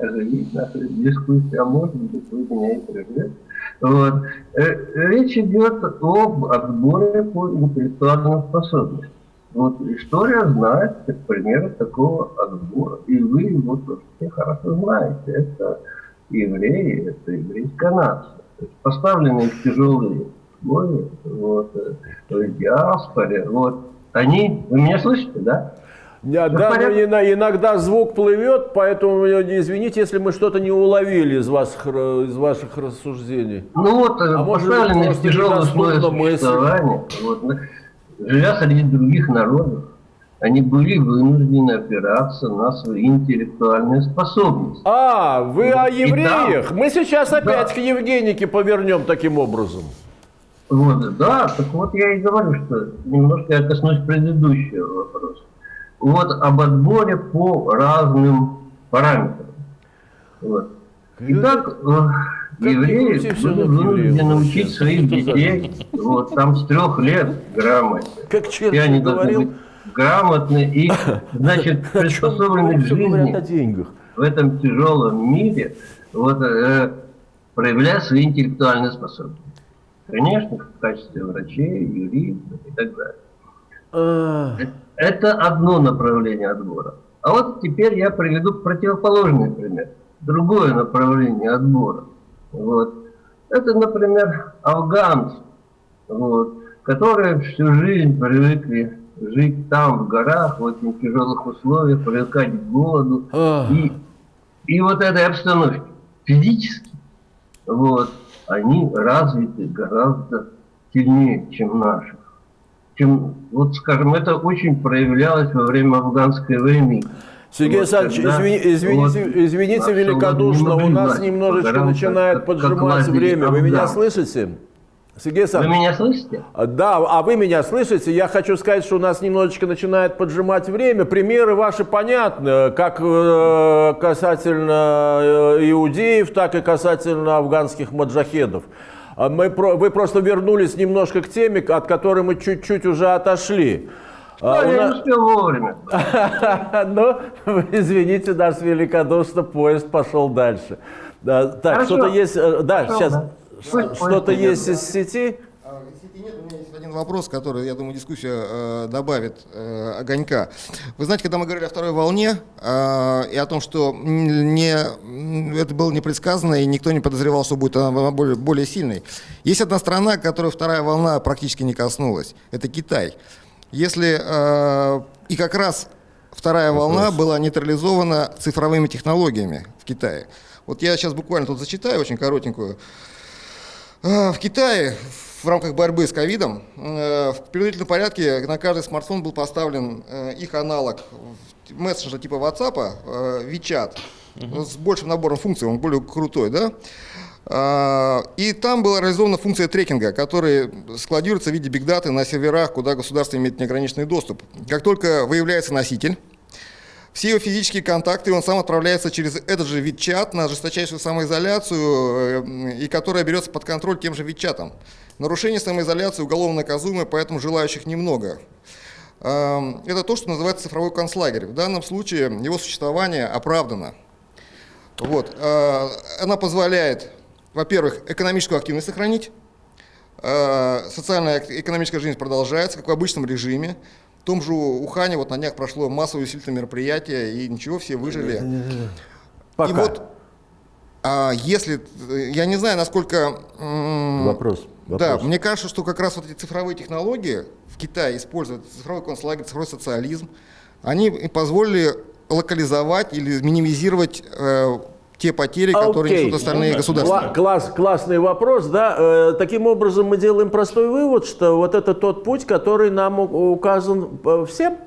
[SPEAKER 2] оживить нашу дискуссию, а может быть, вы меня и. Вот. Э, речь идет об отборе по интеллектуальным способностям. Вот история знает примеры такого отбора. И вы его тоже все хорошо знаете. Это евреи, это еврейская нация. То есть поставленные в тяжелые условия, вот, э, в диаспоре, вот, они, вы меня слышите, да?
[SPEAKER 1] Да, да, но иногда звук плывет, поэтому э, извините, если мы что-то не уловили из, ра- из ваших рассуждений.
[SPEAKER 2] Ну вот, э,
[SPEAKER 1] А
[SPEAKER 2] поставленные в тяжелые условия существования, вот, живя среди других народов, они были вынуждены опираться на свои интеллектуальные способности.
[SPEAKER 1] А, вы
[SPEAKER 2] Вот,
[SPEAKER 1] о
[SPEAKER 2] и
[SPEAKER 1] евреях? Мы сейчас опять
[SPEAKER 2] Да.
[SPEAKER 1] к Евгенике повернем таким образом.
[SPEAKER 2] Вот, да, так вот я и говорю, что немножко я коснусь предыдущего вопроса. Вот об отборе по разным параметрам. Вот. Итак, евреи были вынуждены учить своих детей вот, там с трех лет грамоте.
[SPEAKER 1] Как
[SPEAKER 2] И они должны
[SPEAKER 1] говорил,
[SPEAKER 2] быть грамотны и, значит, приспособлены к
[SPEAKER 1] о
[SPEAKER 2] жизни
[SPEAKER 1] деньгах.
[SPEAKER 2] в этом тяжелом мире, вот, э, проявляя свои интеллектуальные способности. Конечно, в качестве врачей, юристов и так далее.
[SPEAKER 1] А,
[SPEAKER 2] Это одно направление отбора. А вот теперь я приведу противоположный пример. Другое направление отбора. Вот. Это, например, афганцы, вот, которые всю жизнь привыкли жить там, в горах, в очень тяжелых условиях, привыкать к голоду.
[SPEAKER 1] а.
[SPEAKER 2] И, и вот этой обстановке физически, вот, они развиты гораздо сильнее, чем наши. Чем, вот, скажем, это очень проявлялось во время афганской войны.
[SPEAKER 1] Сергей
[SPEAKER 2] Вот
[SPEAKER 1] Александрович,
[SPEAKER 2] когда
[SPEAKER 1] извини- извините,
[SPEAKER 2] вот
[SPEAKER 1] извините великодушно, у нас немножечко начинает
[SPEAKER 2] как- как
[SPEAKER 1] поджимать
[SPEAKER 2] лазили
[SPEAKER 1] время. Вы меня слышите? Сергей
[SPEAKER 2] Вы
[SPEAKER 1] Александрович,
[SPEAKER 2] меня слышите?
[SPEAKER 1] а, да, а вы меня слышите? Я хочу сказать, что у нас немножечко начинает поджимать время. Примеры ваши понятны, как э, касательно э, иудеев, так и касательно афганских маджахедов. А Мы, вы просто вернулись немножко к теме, от которой мы чуть-чуть уже отошли. А,
[SPEAKER 2] Да,
[SPEAKER 1] у
[SPEAKER 2] я
[SPEAKER 1] нас-
[SPEAKER 2] не успел вовремя.
[SPEAKER 1] Ну, извините, нас великодушно, поезд пошел дальше. Да, так, что-то есть, э, да,
[SPEAKER 2] Хорошо,
[SPEAKER 1] сейчас,
[SPEAKER 2] да.
[SPEAKER 1] Что-то есть из сети.
[SPEAKER 7] А, Если нет, у меня есть один вопрос, который, я думаю, дискуссия э, добавит э, огонька. Вы знаете, когда мы говорили о второй волне э, и о том, что не, это было непредсказанно и никто не подозревал, что будет она более, более сильной, есть одна страна, которой вторая волна практически не коснулась. Это Китай. Если э, и как раз вторая волна была нейтрализована цифровыми технологиями в Китае. Вот я сейчас буквально тут зачитаю очень коротенькую. А, В Китае в рамках борьбы с ковидом э, в принудительном порядке на каждый смартфон был поставлен э, их аналог мессенджера типа WhatsApp, э, WeChat, ну, с большим набором функций, он более крутой, да? А, И там была реализована функция трекинга, которая складируется в виде бигдаты на серверах, куда государство имеет неограниченный доступ. Как только выявляется носитель, все его физические контакты он сам отправляется через этот же вид-чат на жесточайшую самоизоляцию, э, и которая берется под контроль тем же вид-чатом. Нарушение самоизоляции уголовно наказуемое, поэтому желающих немного. Эм, Это то, что называется цифровой концлагерь. В данном случае его существование оправдано. Вот. э, Она позволяет, во-первых, экономическую активность сохранить, Э, социальная экономическая жизнь продолжается, как в обычном режиме. В том же Ухане вот на днях прошло массовое усилительное мероприятие, и ничего, все выжили.
[SPEAKER 1] Пока.
[SPEAKER 7] И вот, а, если, я не знаю, насколько... м,
[SPEAKER 1] Вопрос.
[SPEAKER 7] Да,
[SPEAKER 1] вопрос.
[SPEAKER 7] мне кажется, что как раз вот эти цифровые технологии в Китае используют, цифровой концлагерь, цифровой социализм, они позволили локализовать или минимизировать э, те потери, которые
[SPEAKER 1] Окей.
[SPEAKER 7] несут остальные государства.
[SPEAKER 1] Кла- класс, классный вопрос, да. Э, таким образом мы делаем простой вывод, что вот это тот путь, который нам указан э, всем.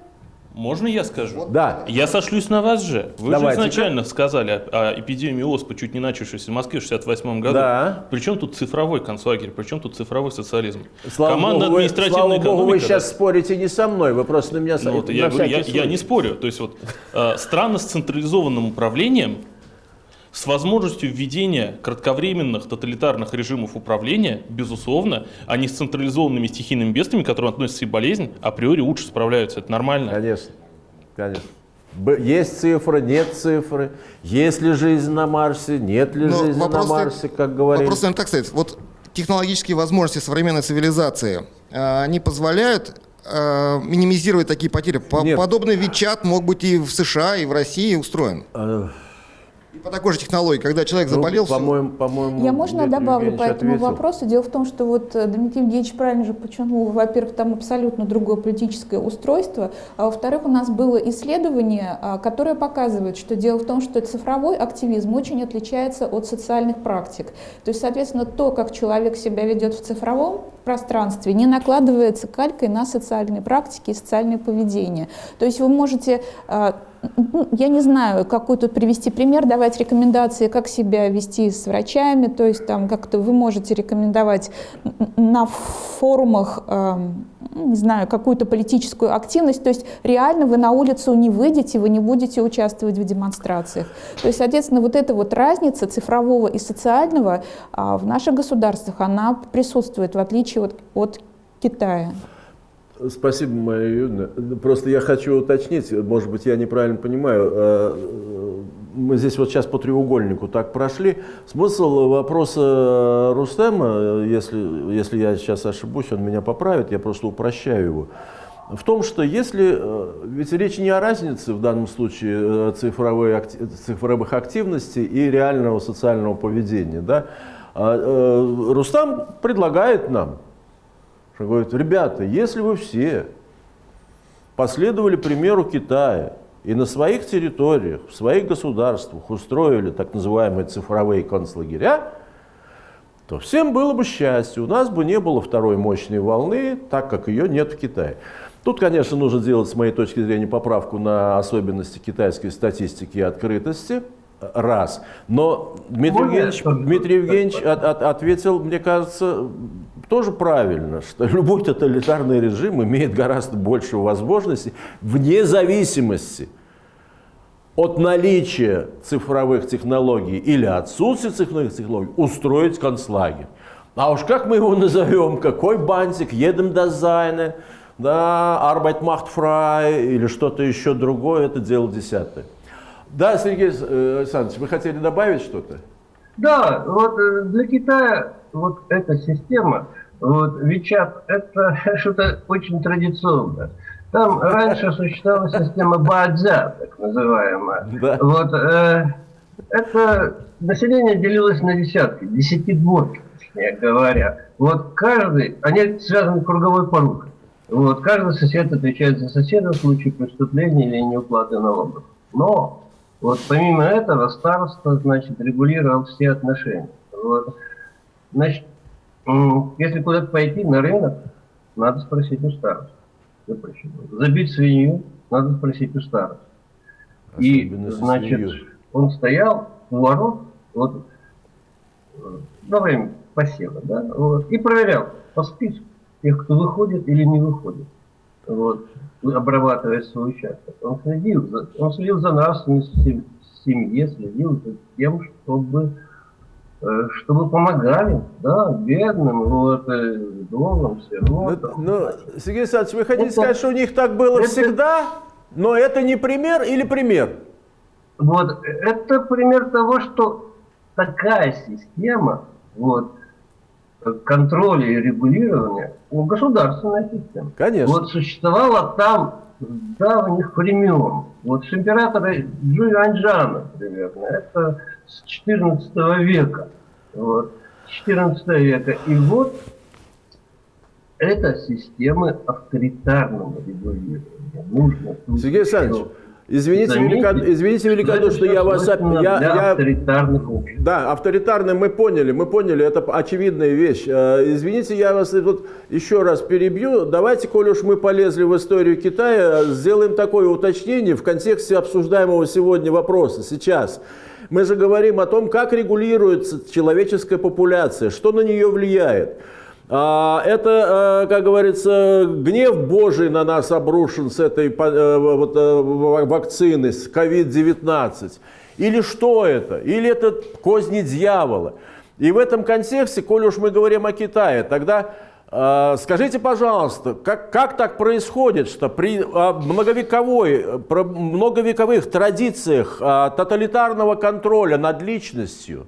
[SPEAKER 5] Можно я скажу?
[SPEAKER 1] Да.
[SPEAKER 5] Я сошлюсь на вас же. Вы
[SPEAKER 1] Давайте-ка.
[SPEAKER 5] же изначально сказали о, о эпидемии оспы, чуть не начавшейся в Москве в 68 году.
[SPEAKER 1] Да.
[SPEAKER 5] Причем тут цифровой концлагерь, причем тут цифровой социализм?
[SPEAKER 1] Слава
[SPEAKER 5] Команда
[SPEAKER 1] богу,
[SPEAKER 5] административной
[SPEAKER 1] слава богу, вы сейчас
[SPEAKER 5] да.
[SPEAKER 1] спорите не со мной, вы просто на меня
[SPEAKER 5] Ну, вот
[SPEAKER 1] на
[SPEAKER 5] я, говорю, я, я не спорю. То есть вот э, страны с централизованным управлением, с возможностью введения кратковременных тоталитарных режимов управления, безусловно, они с централизованными стихийными бедствиями, к которым относится и болезнь, априори лучше справляются. Это нормально.
[SPEAKER 1] Конечно, конечно. Есть цифры, нет цифры. Есть ли жизнь на Марсе, нет ли
[SPEAKER 7] Но
[SPEAKER 1] жизни на Марсе, как говорили.
[SPEAKER 7] Вопрос, наверное, так сказать. Вот технологические возможности современной цивилизации, э, они позволяют э, минимизировать такие потери. По-
[SPEAKER 1] Нет.
[SPEAKER 7] Подобный Вичат мог быть и в США, и в России устроен. И по такой же технологии, когда человек
[SPEAKER 1] Ну,
[SPEAKER 7] заболел, всё.
[SPEAKER 1] по-моему, по-моему,
[SPEAKER 6] Я можно добавлю
[SPEAKER 1] Евгеньевич
[SPEAKER 6] по этому
[SPEAKER 1] ответил.
[SPEAKER 6] вопросу? Дело в том, что вот э, Дмитрий Евгеньевич правильно же подчеркнул, во-первых, там абсолютно другое политическое устройство, а во-вторых, у нас было исследование, а, которое показывает, что дело в том, что цифровой активизм очень отличается от социальных практик. То есть, соответственно, то, как человек себя ведет в цифровом пространстве, не накладывается калькой на социальные практики и социальное поведение. То есть вы можете а, ну, я не знаю, какой тут привести пример, давать рекомендации, как себя вести с врачами, то есть там как-то вы можете рекомендовать на форумах, не знаю, какую-то политическую активность, то есть реально вы на улицу не выйдете, вы не будете участвовать в демонстрациях. То есть, соответственно, вот эта вот разница цифрового и социального а, в наших государствах, она присутствует, в отличие от, от Китая.
[SPEAKER 1] Спасибо, Мария Юрьевна. Просто я хочу уточнить, может быть, я неправильно понимаю. э, Мы здесь вот сейчас по треугольнику так прошли. Смысл вопроса Рустема, если, если я сейчас ошибусь, он меня поправит, я просто упрощаю его. В том, что если, э, ведь речь не о разнице в данном случае э, цифровой, цифровых активностей и реального социального поведения, да, а, э, Рустам предлагает нам, что говорит, ребята, если вы все последовали примеру Китая и на своих территориях, в своих государствах устроили так называемые цифровые концлагеря, то всем было бы счастье, у нас бы не было второй мощной волны, так как ее нет в Китае. Тут, конечно, нужно делать, с моей точки зрения, поправку на особенности китайской статистики и открытости, раз. Но Дмитрий
[SPEAKER 2] я
[SPEAKER 1] Евгеньевич, Дмитрий? Евгеньевич от- от- ответил, мне кажется, тоже правильно, что любой тоталитарный режим имеет гораздо больше возможностей вне зависимости от наличия цифровых технологий или отсутствия цифровых технологий устроить концлагерь. А уж как мы его назовем, какой бантик, едем дизайны, да, Arbeit macht frei или что-то еще другое, это дело десятое. Да, Сергей Александрович, вы хотели добавить что-то?
[SPEAKER 2] Да, вот э, для Китая вот эта система, вот WeChat, это что-то очень традиционное. Там раньше существовала система Баадзя, так называемая.
[SPEAKER 1] Да.
[SPEAKER 2] Вот э, это население делилось на десятки, десятидворки, точнее говоря. Вот каждый, они связаны круговой порукой. Вот каждый сосед отвечает за соседа в случае преступления или неуплаты налогов. Но вот помимо этого староста, значит, регулировал все отношения. Вот. Значит, если куда-то пойти на рынок, надо спросить у. Запрещено. Забить свинью, надо спросить у староста. И, значит,
[SPEAKER 1] свиньей.
[SPEAKER 2] он стоял у ворот, вот, э, во время посева, да, вот, и проверял по списку тех, кто выходит или не выходит, вот, обрабатывая свой участок. Он следил за, он следил за нравственностью сем- семьи, следил за тем, чтобы чтобы помогали, да, бедным, вот, э, вдовам,
[SPEAKER 1] Ну,
[SPEAKER 2] сиротам.
[SPEAKER 1] ну, Сергей Александрович, вы хотите
[SPEAKER 2] Это-
[SPEAKER 1] сказать, что у них так было
[SPEAKER 2] это-
[SPEAKER 1] всегда, но это не пример или пример?
[SPEAKER 2] Вот, это пример того, что такая система, вот, контроля и регулирования, ну, государственная система,
[SPEAKER 1] Конечно.
[SPEAKER 2] вот существовала там давних времен. Вот с императора Джуй Анджана примерно, это с 14 века. Вот, с 14 века. И вот это системы авторитарного регулирования. Нужно
[SPEAKER 1] Сергей Александрович, извините,
[SPEAKER 2] заметить,
[SPEAKER 1] велико- извините великодушно, что я вас... Я, я-
[SPEAKER 2] авторитарных обществ.
[SPEAKER 1] Да, авторитарным мы поняли, мы поняли, это очевидная вещь. Э, Извините, я вас вот еще раз перебью. Давайте, коли уж мы полезли в историю Китая, сделаем такое уточнение в контексте обсуждаемого сегодня вопроса сейчас. Мы же говорим о том, как регулируется человеческая популяция, что на нее влияет. А, Это, э, как говорится, гнев Божий на нас обрушен с этой э, вот, э, ва- вакцины, с COVID-19. Или что это? Или это козни дьявола? И в этом контексте, коли уж мы говорим о Китае, тогда скажите, пожалуйста, как, как так происходит, что при многовековой, многовековых традициях э, тоталитарного контроля над личностью,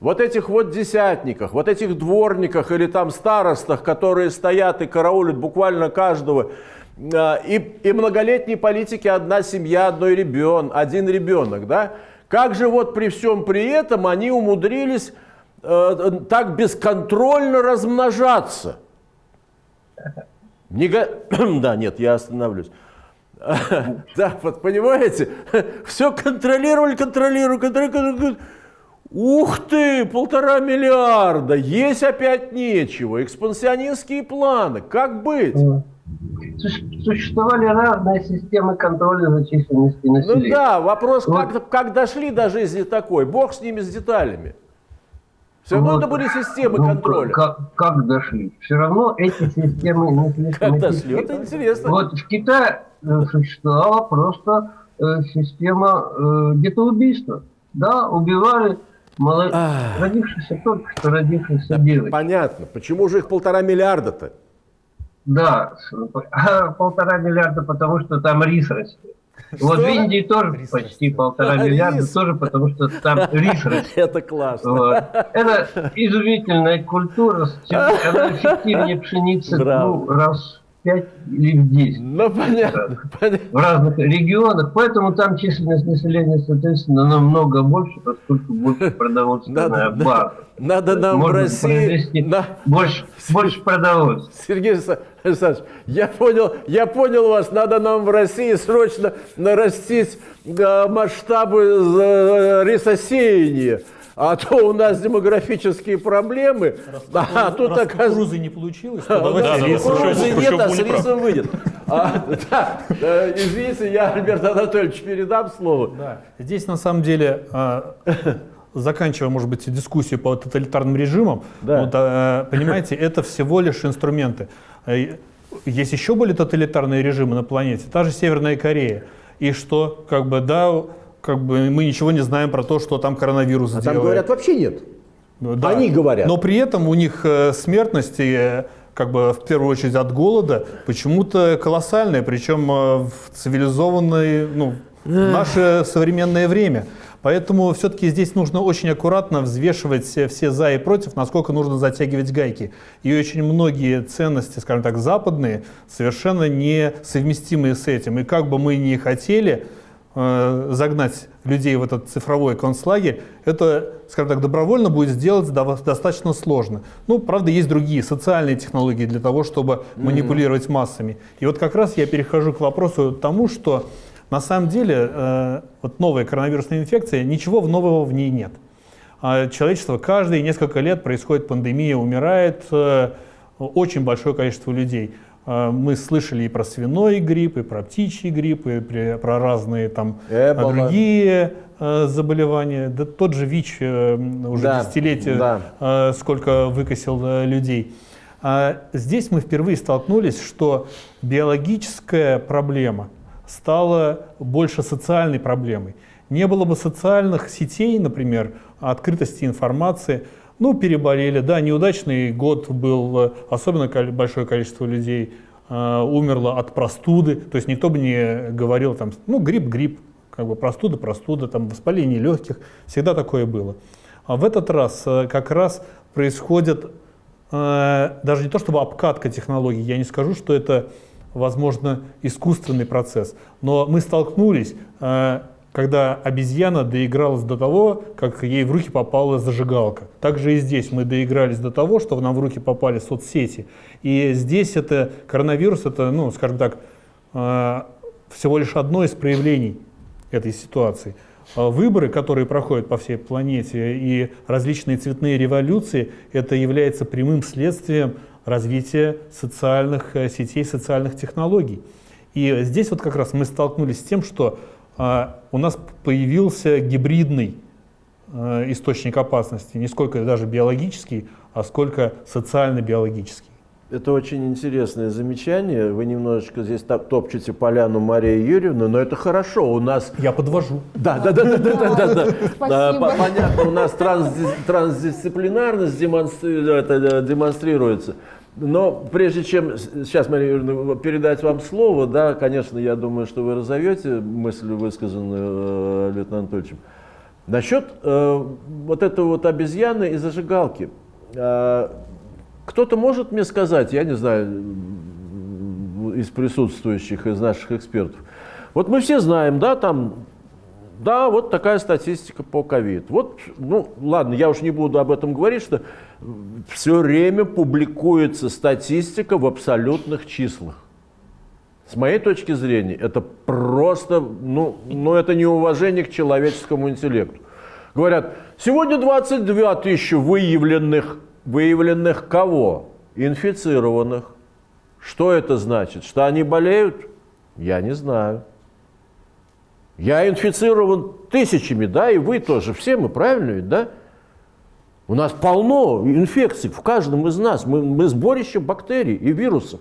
[SPEAKER 1] вот этих вот десятниках, вот этих дворниках или там старостах, которые стоят и караулят буквально каждого, э, и, и многолетние политики одна семья, одной ребен, один ребенок, да? Как же вот при всем при этом они умудрились э, так бесконтрольно размножаться? Не го- Да, нет, я остановлюсь. Да, вот понимаете, все контролировали, контролировали, контролировали. Ух ты, полтора миллиарда, есть опять нечего, экспансионистские планы, как быть?
[SPEAKER 2] Су- Существовали разные системы контроля за численностью
[SPEAKER 1] Ну
[SPEAKER 2] населения.
[SPEAKER 1] да, вопрос,
[SPEAKER 2] Вот.
[SPEAKER 1] как, как дошли до жизни такой, бог с ними, с деталями. Все равно
[SPEAKER 2] Вот.
[SPEAKER 1] это были системы
[SPEAKER 2] Ну,
[SPEAKER 1] контроля.
[SPEAKER 2] Как, как дошли? Все равно эти системы слишком
[SPEAKER 1] Как дошли? Это интересно.
[SPEAKER 2] Вот в Китае э, существовала просто э, система э, детоубийства. Да, убивали
[SPEAKER 1] Ах.
[SPEAKER 2] родившихся только что родившихся девочек.
[SPEAKER 1] Понятно, почему же их полтора миллиарда-то?
[SPEAKER 2] Да, а полтора миллиарда, потому что там рис растет. Вот в Индии тоже
[SPEAKER 3] Рис
[SPEAKER 2] почти
[SPEAKER 3] растет.
[SPEAKER 2] полтора
[SPEAKER 1] А,
[SPEAKER 2] миллиарда,
[SPEAKER 1] рис.
[SPEAKER 2] тоже потому что там рис растет.
[SPEAKER 1] Это классно.
[SPEAKER 2] Вот. Это изумительная культура, она эффективнее пшеницы ну, раз в пять или в десять
[SPEAKER 1] Ну, понятно, понятно.
[SPEAKER 2] в разных регионах, поэтому там численность населения, соответственно, намного больше, поскольку больше продовольственная
[SPEAKER 1] Надо-
[SPEAKER 2] база.
[SPEAKER 1] Надо нам в России... на-
[SPEAKER 2] больше, больше продовольствия.
[SPEAKER 1] Сергей Александр- Александрович, я понял, я понял вас, надо нам в России срочно нарастить э, масштабы э, рисосеяния. А то у нас демографические проблемы, а тут
[SPEAKER 3] Раз
[SPEAKER 1] оказывается...
[SPEAKER 3] кукурузы не получилось, то
[SPEAKER 1] Да,
[SPEAKER 3] давайте
[SPEAKER 5] да, да,
[SPEAKER 3] рис.
[SPEAKER 5] слушай,
[SPEAKER 1] кукурузы
[SPEAKER 5] слушай,
[SPEAKER 1] нет, а с рисом выйдет. А, да, извините, я Альберту Анатольевичу передам слово.
[SPEAKER 3] Да. Здесь на самом деле, а, заканчивая, может быть, дискуссию по тоталитарным режимам,
[SPEAKER 1] Да.
[SPEAKER 3] вот, а, понимаете, это всего лишь инструменты. Э, Есть еще более тоталитарные режимы на планете, та же Северная Корея. И что, как бы, да, как бы мы ничего не знаем про то, что там коронавирус
[SPEAKER 1] А
[SPEAKER 3] делает.
[SPEAKER 1] там говорят, вообще нет.
[SPEAKER 3] Ну, да.
[SPEAKER 1] Они говорят.
[SPEAKER 3] Но при этом у них э, смертность, э, как бы в первую очередь от голода, почему-то колоссальная, причем э, в цивилизованное, ну, в наше современное время. Поэтому все-таки здесь нужно очень аккуратно взвешивать все, все за и против, насколько нужно затягивать гайки. И очень многие ценности, скажем так, западные, совершенно несовместимые с этим. И как бы мы ни хотели, загнать людей в этот цифровой концлагерь, это, скажем так, добровольно будет сделать достаточно сложно. Ну, правда, есть другие социальные технологии для того, чтобы манипулировать массами. И вот как раз я перехожу к вопросу тому, что на самом деле э, вот новая коронавирусная инфекция, ничего нового в ней нет. А человечество каждые несколько лет происходит пандемия, умирает э, очень большое количество людей. Э, Мы слышали и про свиной грипп, и про птичий грипп, и про разные там
[SPEAKER 1] Эбола.
[SPEAKER 3] другие э, заболевания. Да тот же ВИЧ э, уже
[SPEAKER 1] Да,
[SPEAKER 3] десятилетия
[SPEAKER 1] да.
[SPEAKER 3] э, сколько выкосил людей. А здесь мы впервые столкнулись, что биологическая проблема стала больше социальной проблемой. Не было бы социальных сетей, например, открытости информации, ну, переболели, да, неудачный год был, э, особенно большое количество людей э, умерло от простуды, то есть никто бы не говорил там, ну, грипп, грипп, как бы простуда, простуда, там, воспаление легких, всегда такое было. А в этот раз э, как раз происходит э, даже не то чтобы обкатка технологий, я не скажу, что это, возможно, искусственный процесс, но мы столкнулись, э, когда обезьяна доигралась до того, как ей в руки попала зажигалка. Также и здесь мы доигрались до того, что нам в руки попали соцсети. И здесь это коронавирус, это, ну, скажем так, э, всего лишь одно из проявлений этой ситуации. А Выборы, которые проходят по всей планете, и различные цветные революции, это является прямым следствием развития социальных э, сетей, социальных технологий. И здесь вот как раз мы столкнулись с тем, что у нас появился гибридный э, источник опасности, не сколько даже биологический, а сколько социально-биологический.
[SPEAKER 1] Это очень интересное замечание. Вы немножечко здесь топ- топчете поляну Марии Юрьевны, но это хорошо. У нас
[SPEAKER 3] Я подвожу.
[SPEAKER 1] Да, да, да, да, да, да, да, да. По- Понятно, у нас трансди- трансдисциплинарность демонстри- да, демонстрируется. Но прежде чем сейчас, Мария Юрьевна, передать вам слово, да, конечно, я думаю, что вы разовьете мысль, высказанную э, Леонидом Анатольевичем. Насчет э, вот этого вот обезьяны и зажигалки. Э, кто-то может мне сказать, я не знаю, из присутствующих, из наших экспертов. Вот мы все знаем, да, там Да, вот такая статистика по ковид. Вот, ну, ладно, я уж не буду об этом говорить, что все время публикуется статистика в абсолютных числах. С моей точки зрения, это просто, ну, ну это неуважение к человеческому интеллекту. Говорят, сегодня 22 тысячи выявленных, выявленных кого? Инфицированных. Что это значит? Что они болеют? Я не знаю. Я инфицирован тысячами, да, и вы тоже, все мы, правильно ведь, да? У нас полно инфекций в каждом из нас. Мы, мы сборище бактерий и вирусов.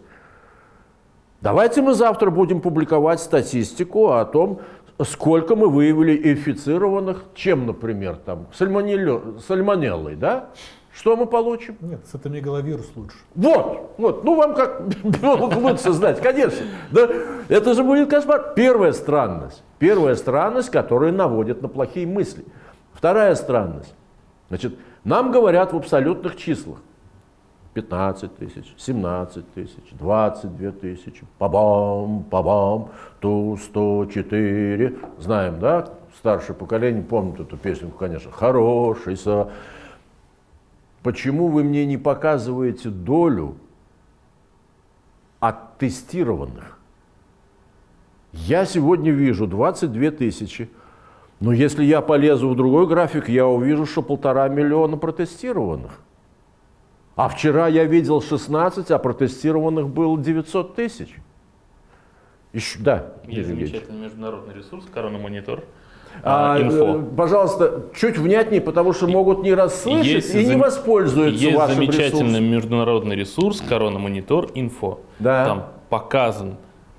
[SPEAKER 1] Давайте мы завтра будем публиковать статистику о том, сколько мы выявили инфицированных, чем, например, там, сальмонеллой, да? Что мы получим?
[SPEAKER 3] Нет, с цитомегаловирус лучше.
[SPEAKER 1] Вот, вот, ну вам как лучше знать, конечно. Да? Это же будет кошмар. Первая странность. Первая странность, которая наводит на плохие мысли. Вторая странность. Значит, нам говорят в абсолютных числах. 15 тысяч, 17 тысяч, 22 тысячи, пабам, пабам, ту 104. Знаем, да? Старшее поколение помнит эту песню, конечно. Хороший. Почему вы мне не показываете долю от тестированных? Я сегодня вижу 22 тысячи, но если я полезу в другой график, я увижу, что полтора миллиона протестированных. А вчера я видел 16, а протестированных было 900 тысяч. Еще, да.
[SPEAKER 5] Есть замечательный международный ресурс «Корона Монитор».
[SPEAKER 1] А, инфо. Э, пожалуйста, чуть внятнее, потому что могут не расслышать есть и не воспользуются
[SPEAKER 5] есть
[SPEAKER 1] вашим
[SPEAKER 5] замечательный
[SPEAKER 1] ресурсом.
[SPEAKER 5] международный ресурс «Корона Монитор Инфо».
[SPEAKER 1] Да.
[SPEAKER 5] Там показан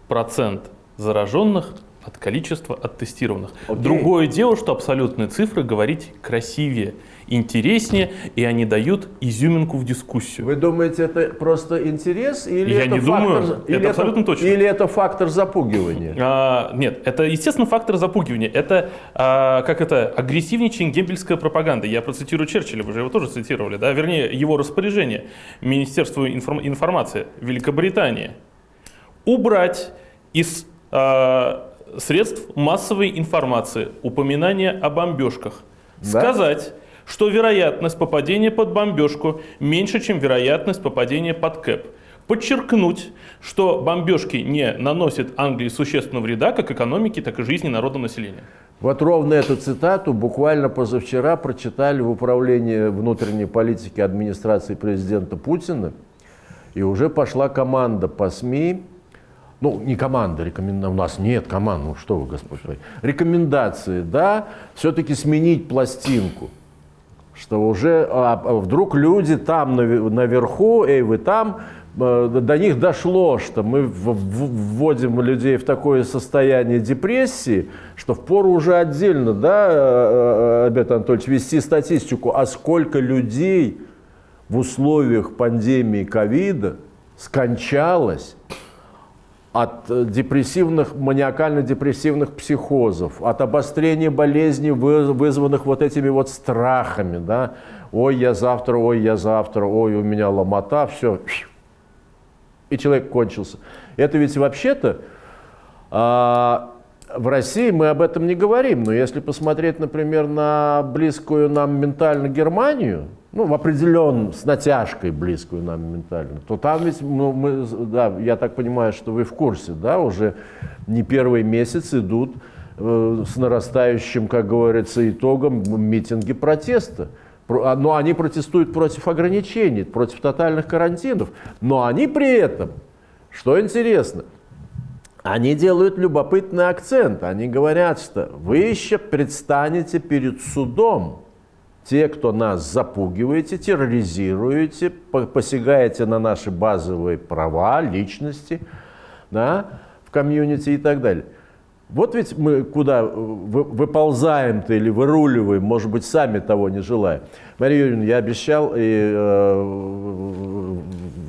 [SPEAKER 5] процент зараженных от количества оттестированных.
[SPEAKER 1] Окей.
[SPEAKER 5] Другое дело, что абсолютные цифры говорить красивее, интереснее, и они дают изюминку в дискуссию.
[SPEAKER 1] Вы думаете, это просто интерес или
[SPEAKER 5] Я
[SPEAKER 1] это
[SPEAKER 5] не
[SPEAKER 1] фактор,
[SPEAKER 5] думаю,
[SPEAKER 1] или
[SPEAKER 5] это абсолютно точно.
[SPEAKER 1] Или это фактор запугивания?
[SPEAKER 5] А, нет, это, естественно, фактор запугивания. Это, а, как это, агрессивничание гембельская пропаганда. Я процитирую Черчилля, вы же его тоже цитировали, да? Вернее, его распоряжение Министерству информ- информации Великобритании. Убрать из а, средств массовой информации упоминания о бомбежках.
[SPEAKER 1] Да?
[SPEAKER 5] Сказать, что вероятность попадения под бомбежку меньше, чем вероятность попадения под КЭП. Подчеркнуть, что бомбежки не наносят Англии существенного вреда как экономике, так и жизни народного населения.
[SPEAKER 1] Вот ровно эту цитату буквально позавчера прочитали в управлении внутренней политики администрации президента Путина. И уже пошла команда по СМИ, ну, не команда, рекоменда... у нас нет команд, ну что вы, Господь мой, рекомендации, да, все-таки сменить пластинку, что уже а, а вдруг люди там наве- наверху, эй, вы там, э, до них дошло, что мы вводим людей в такое состояние депрессии, что впору уже отдельно, да, э, э, Альберт Анатольевич, вести статистику, а сколько людей в условиях пандемии ковида скончалось от э, депрессивных, маниакально-депрессивных психозов, от обострения болезней, вы- вызванных вот этими вот страхами, да, ой, я завтра, ой, я завтра, ой, у меня ломота, все, и человек кончился. Это ведь вообще-то а, в России мы об этом не говорим, но если посмотреть, например, на близкую нам ментально Германию, ну, в определенном, с натяжкой близкую нам ментально, то там ведь, ну, мы, да, я так понимаю, что вы в курсе, да, уже не первый месяц идут э, с нарастающим, как говорится, итогом митинги протеста. Про- а, Но они протестуют против ограничений, против тотальных карантинов. Но они при этом, что интересно, они делают любопытный акцент. Они говорят, что вы еще предстанете перед судом. Те, кто нас запугиваете, терроризируете, по- посягаете на наши базовые права, личности да, в комьюнити и так далее. Вот ведь мы куда э, вы- выползаем-то или выруливаем, может быть, сами того не желая. Мария Юрьевна, я обещал и э,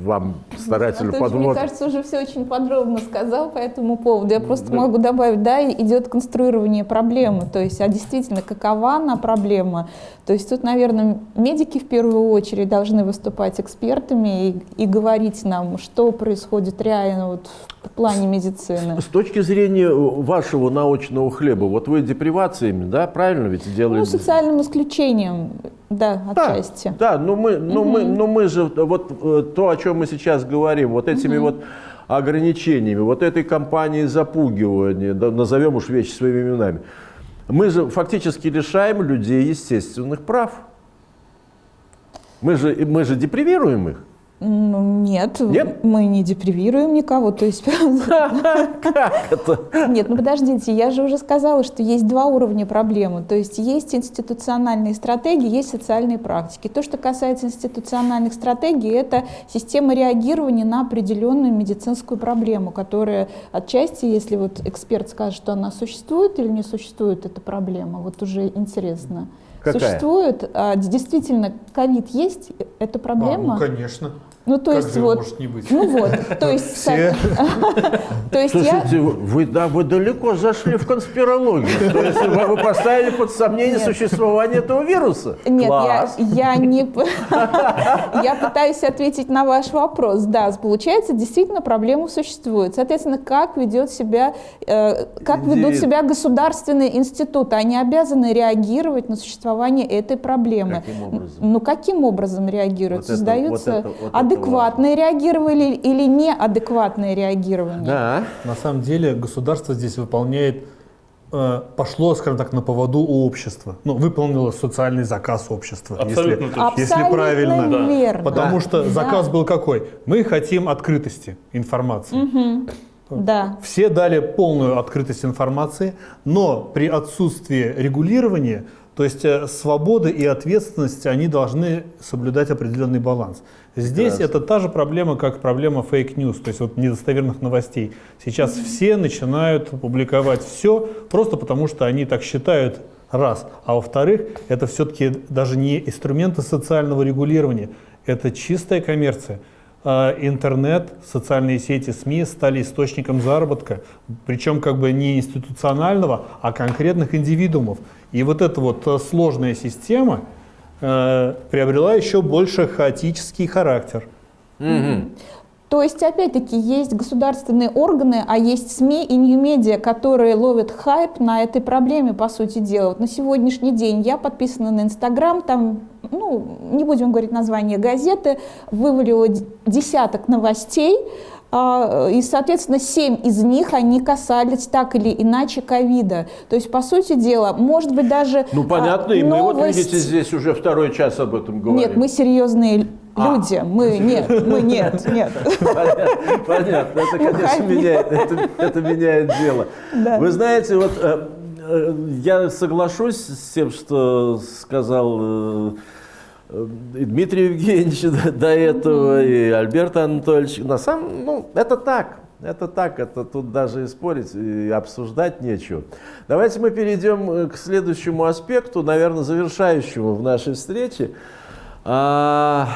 [SPEAKER 1] вам,
[SPEAKER 6] Анатольевич, мне
[SPEAKER 1] подвод...
[SPEAKER 6] кажется, уже все очень подробно сказал по этому поводу. Я просто могу добавить, да, идет конструирование проблемы, то есть, а действительно, какова она проблема. То есть тут, наверное, медики в первую очередь должны выступать экспертами и, и говорить нам, что происходит реально вот в плане медицины.
[SPEAKER 1] С точки зрения вашей вашего научного хлеба? Вот вы депривациями, да, правильно ведь
[SPEAKER 6] Ну,
[SPEAKER 1] делаете?
[SPEAKER 6] социальным исключением, да,
[SPEAKER 1] Да,
[SPEAKER 6] отчасти.
[SPEAKER 1] Да, но мы, но мы, но мы же вот э, то, о чем мы сейчас говорим, вот этими вот ограничениями, вот этой кампанией запугивания, да, назовем уж вещи своими именами, мы же фактически лишаем людей естественных прав. Мы же, мы же депривируем их.
[SPEAKER 6] Ну, нет,
[SPEAKER 1] Нет?
[SPEAKER 6] мы не депривируем никого. То есть,
[SPEAKER 1] Как это?
[SPEAKER 6] нет, ну подождите, я же уже сказала, что есть два уровня проблемы. То есть есть институциональные стратегии, есть социальные практики. То, что касается институциональных стратегий, это система реагирования на определенную медицинскую проблему, которая отчасти, если вот эксперт скажет, что она существует или не существует, эта проблема, вот уже интересно.
[SPEAKER 1] Какая?
[SPEAKER 6] Существует, а, действительно, ковид есть, это
[SPEAKER 3] А,
[SPEAKER 6] проблема.
[SPEAKER 3] ну, конечно.
[SPEAKER 6] Ну, то
[SPEAKER 3] Как
[SPEAKER 6] есть
[SPEAKER 3] же
[SPEAKER 6] вот,
[SPEAKER 3] может не быть?
[SPEAKER 6] ну вот, то есть,
[SPEAKER 3] Все.
[SPEAKER 6] то есть я,
[SPEAKER 1] Слушайте, вы, да, вы далеко зашли в конспирологию. То есть вы, вы поставили под сомнение
[SPEAKER 6] Нет.
[SPEAKER 1] существование этого вируса.
[SPEAKER 6] нет, я,
[SPEAKER 1] Класс.
[SPEAKER 6] я не, я пытаюсь ответить на ваш вопрос. Да, получается, действительно проблема существует. Соответственно, как ведет себя, э, как ведут себя государственные институты? Они обязаны реагировать на существование этой проблемы.
[SPEAKER 1] Каким образом?
[SPEAKER 6] Ну каким образом реагируют?
[SPEAKER 1] Вот
[SPEAKER 6] Создаются
[SPEAKER 1] вот это- вот это
[SPEAKER 6] адекватное реагирование или неадекватное реагирование?
[SPEAKER 1] Да.
[SPEAKER 3] На самом деле государство здесь выполняет, э, пошло, скажем так, на поводу у общества. Ну, выполнило социальный заказ общества.
[SPEAKER 5] Абсолютно
[SPEAKER 3] если,
[SPEAKER 5] точно.
[SPEAKER 3] если
[SPEAKER 6] Абсолютно
[SPEAKER 3] правильно.
[SPEAKER 5] Да.
[SPEAKER 6] верно.
[SPEAKER 3] Потому что
[SPEAKER 6] Да.
[SPEAKER 3] заказ был какой? Мы хотим открытости информации.
[SPEAKER 6] Да.
[SPEAKER 3] Все дали полную открытость информации, но при отсутствии регулирования, то есть э, свободы и ответственности, они должны соблюдать определенный баланс. Здесь это та же проблема, как проблема fake news, то есть вот недостоверных новостей. Сейчас все начинают публиковать все просто потому, что они так считают, раз. А во-вторых, это все-таки даже не инструменты социального регулирования, это чистая коммерция. А, Интернет, социальные сети, СМИ стали источником заработка, причем как бы не институционального, а конкретных индивидуумов. И вот эта вот э, сложная система э, приобрела еще больше хаотический характер.
[SPEAKER 6] То есть, опять-таки, есть государственные органы, а есть СМИ и нью-медиа, которые ловят хайп на этой проблеме, по сути дела. Вот на сегодняшний день я подписана на Инстаграм, там, ну, не будем говорить название газеты, вывалила десяток новостей, и, соответственно, семь из них, они касались так или иначе ковида. То есть, по сути дела, может быть, даже
[SPEAKER 1] Ну, понятно,
[SPEAKER 6] а,
[SPEAKER 1] и мы вот,
[SPEAKER 6] новость-
[SPEAKER 1] видите, здесь уже второй час об этом говорим.
[SPEAKER 6] Нет, мы серьезные
[SPEAKER 1] А.
[SPEAKER 6] люди, мы нет, мы нет, нет.
[SPEAKER 1] Понятно, понятно. это, конечно,
[SPEAKER 6] Уходи.
[SPEAKER 1] меняет, это, это меняет дело.
[SPEAKER 6] Да.
[SPEAKER 1] Вы знаете, вот э, э, я соглашусь с тем, что сказал э, э, и Дмитрий Евгеньевич до, до этого, и Альберт Анатольевич. На самом, ну, это так. Это так, это тут даже и спорить, и обсуждать нечего. Давайте мы перейдем э, к следующему аспекту, наверное, завершающему в нашей встрече. А,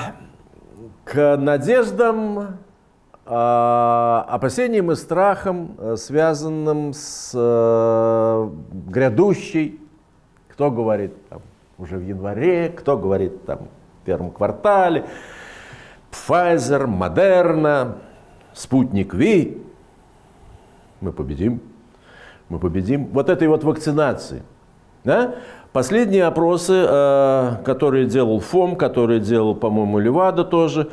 [SPEAKER 1] к надеждам, а, опасениям и страхам, э, связанным с э, грядущей, кто говорит там, уже в январе, кто говорит там, в первом квартале, Pfizer, Moderna, Спутник Ви. Мы победим. Мы победим. Вот этой вот вакцинации. Да? Последние опросы, э, которые делал ФОМ, которые делал, по-моему, Левада тоже,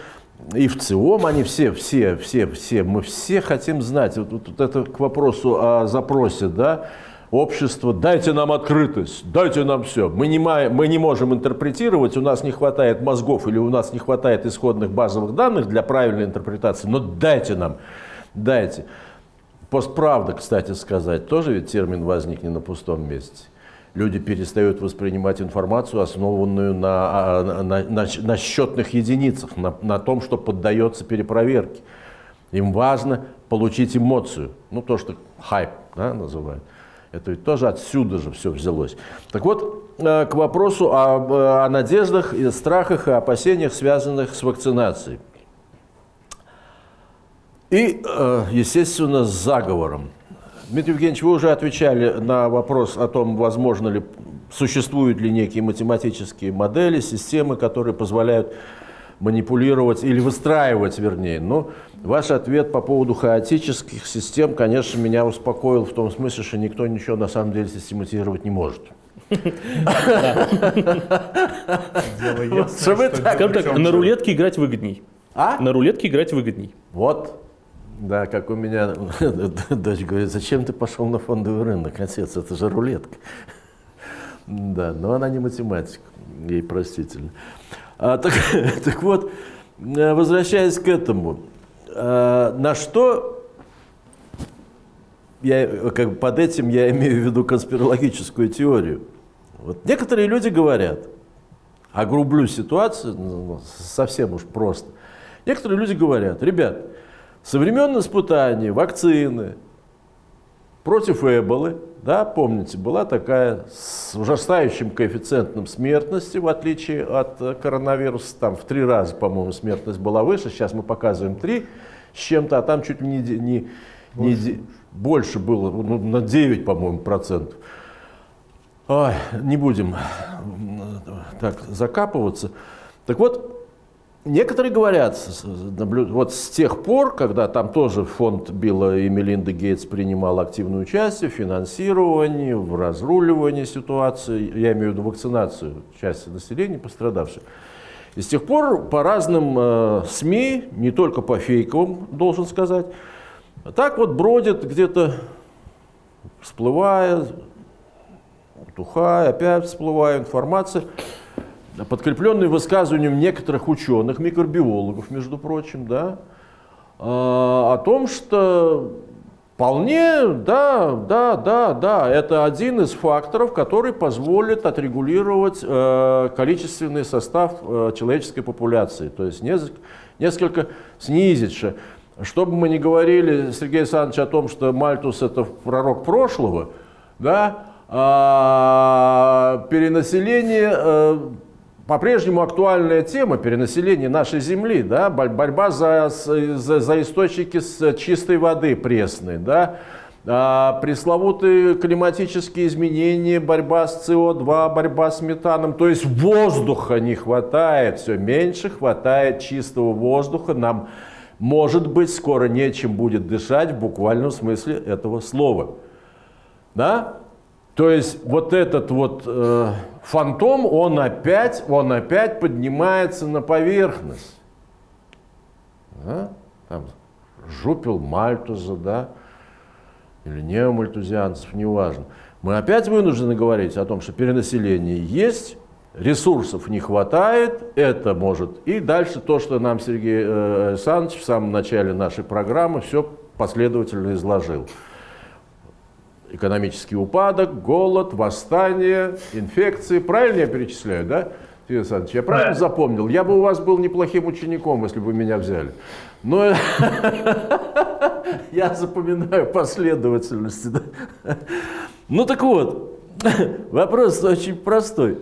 [SPEAKER 1] и в ЦИОМ, они все, все, все, все, мы все хотим знать. Вот, вот- вот это к вопросу о запросе, да, общество, дайте нам открытость, дайте нам все. Мы не, мы не можем интерпретировать, у нас не хватает мозгов или у нас не хватает исходных базовых данных для правильной интерпретации, но дайте нам, дайте. Постправда, кстати сказать, тоже ведь термин возник не на пустом месте. Люди перестают воспринимать информацию, основанную на, а, на, на- на счетных единицах, на, на том, что поддается перепроверке. Им важно получить эмоцию, ну то, что хайп да, называют. Это ведь тоже отсюда же все взялось. Так вот, э, к вопросу о, о надеждах, и страхах и опасениях, связанных с вакцинацией. И, э, естественно, с заговором. Дмитрий Евгеньевич, вы уже отвечали на вопрос о том, возможно ли, существуют ли некие математические модели, системы, которые позволяют манипулировать или выстраивать, вернее. Но ваш ответ по поводу хаотических систем, конечно, меня успокоил в том смысле, что никто ничего на самом деле систематизировать не может.
[SPEAKER 5] Скажем так, на рулетке играть выгодней.
[SPEAKER 1] А?
[SPEAKER 5] На рулетке играть выгодней.
[SPEAKER 1] Вот. Да, как у меня дочь говорит, зачем ты пошел на фондовый рынок, отец, это же рулетка. Да, но она не математик, ей простительно. А, так, так вот, э, возвращаясь к этому, э, на что я, как под этим я имею в виду конспирологическую теорию. Вот некоторые люди говорят, огрублю ситуацию, ну, совсем уж просто. Некоторые люди говорят, ребят, со времен испытаний вакцины против Эболы, да, помните, была такая с ужасающим коэффициентом смертности, в отличие от э, коронавируса, там в три раза, по-моему, смертность была выше, сейчас мы показываем три с чем-то, а там чуть ли не, не, не де- больше было, ну, на 9, по-моему, процентов. Ой, не будем м, так закапываться. Так вот, некоторые говорят, вот с тех пор, когда там тоже фонд Билла и Мелинды Гейтс принимал активное участие в финансировании, в разруливании ситуации, я имею в виду вакцинацию части населения пострадавших, и с тех пор по разным э, СМИ, не только по фейковым, должен сказать, так вот бродит где-то, всплывая, утухая, опять всплывая информация, подкрепленная высказыванием некоторых ученых, микробиологов, между прочим, да, а, о том, что вполне, да, да, да, да, это один из факторов, который позволит отрегулировать э, количественный состав э, человеческой популяции, то есть несколько, снизить. ше- Чтобы мы не говорили, Сергей Александрович, о том, что Мальтус это пророк прошлого, да, а, перенаселение э, по-прежнему актуальная тема перенаселения нашей земли, да, борь- борьба за, за, за источники с чистой воды пресной, да, а, пресловутые климатические изменения, борьба с СО2, борьба с метаном, то есть воздуха не хватает, все меньше хватает чистого воздуха, нам, может быть, скоро нечем будет дышать в буквальном смысле этого слова. Да? То есть вот этот вот э, фантом, он опять, он опять поднимается на поверхность. Да? Там жупил Мальтуза, да, или неомальтузианцев, неважно. Мы опять вынуждены говорить о том, что перенаселение есть, ресурсов не хватает, это может. И дальше то, что нам Сергей э, Александрович в самом начале нашей программы все последовательно изложил экономический упадок, голод, восстание, инфекции. Правильно я перечисляю, да? Сергей Александрович, я правильно
[SPEAKER 2] Да.
[SPEAKER 1] запомнил? Я бы у вас был неплохим учеником, если бы вы меня взяли. Но я запоминаю последовательности. Ну так вот, вопрос очень простой.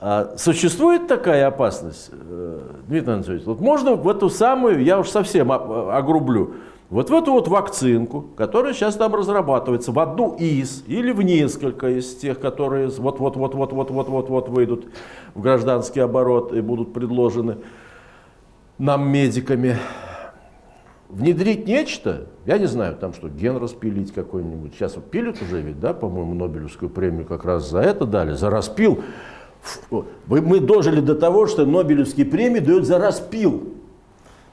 [SPEAKER 1] А существует такая опасность, э, Дмитрий Анатольевич? Вот можно в эту самую, я уж совсем огрублю, вот в эту вот вакцинку, которая сейчас там разрабатывается, в одну из или в несколько из тех, которые вот-вот-вот-вот-вот-вот-вот выйдут в гражданский оборот и будут предложены нам, медиками, внедрить нечто, я не знаю, там что, ген распилить какой-нибудь. Сейчас вот пилят уже ведь, да, по-моему, Нобелевскую премию как раз за это дали, за распил. Мы дожили до того, что Нобелевские премии дают за распил.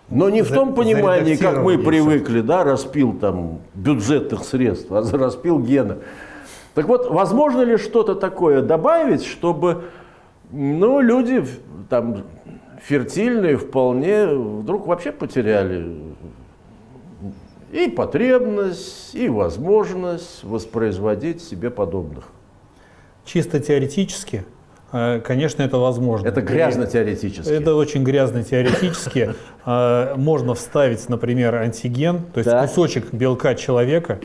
[SPEAKER 1] Но не в том понимании, как мы привыкли, да, распил там бюджетных средств, а за распил гена. Так вот, возможно ли что-то такое добавить, чтобы ну, люди там фертильные вполне вдруг вообще потеряли и потребность, и возможность воспроизводить себе подобных.
[SPEAKER 3] Чисто теоретически, конечно, это возможно.
[SPEAKER 1] Это
[SPEAKER 3] И
[SPEAKER 1] грязно теоретически.
[SPEAKER 3] Это очень грязно теоретически. Э, Можно вставить, например, антиген, то есть
[SPEAKER 1] Так.
[SPEAKER 3] кусочек белка человека,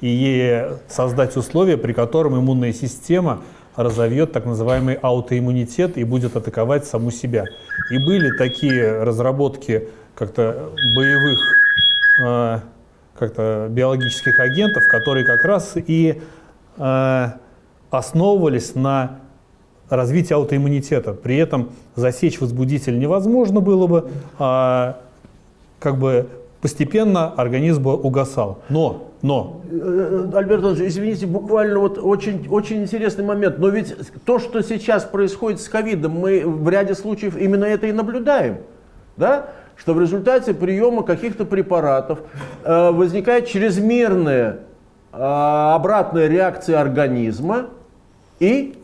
[SPEAKER 3] и создать условия, при котором иммунная система разовьет так называемый аутоиммунитет и будет атаковать саму себя. И были такие разработки как-то боевых э, как-то биологических агентов, которые как раз и э, основывались на развития аутоиммунитета. При этом засечь возбудитель невозможно было бы, а как бы постепенно организм бы угасал. Но, но
[SPEAKER 1] Э, Альберт извините, буквально вот очень, очень интересный момент. Но ведь то, что сейчас происходит с ковидом, мы в ряде случаев именно это и наблюдаем. Да? Что в результате приема каких-то препаратов э, возникает чрезмерная э, обратная реакция организма и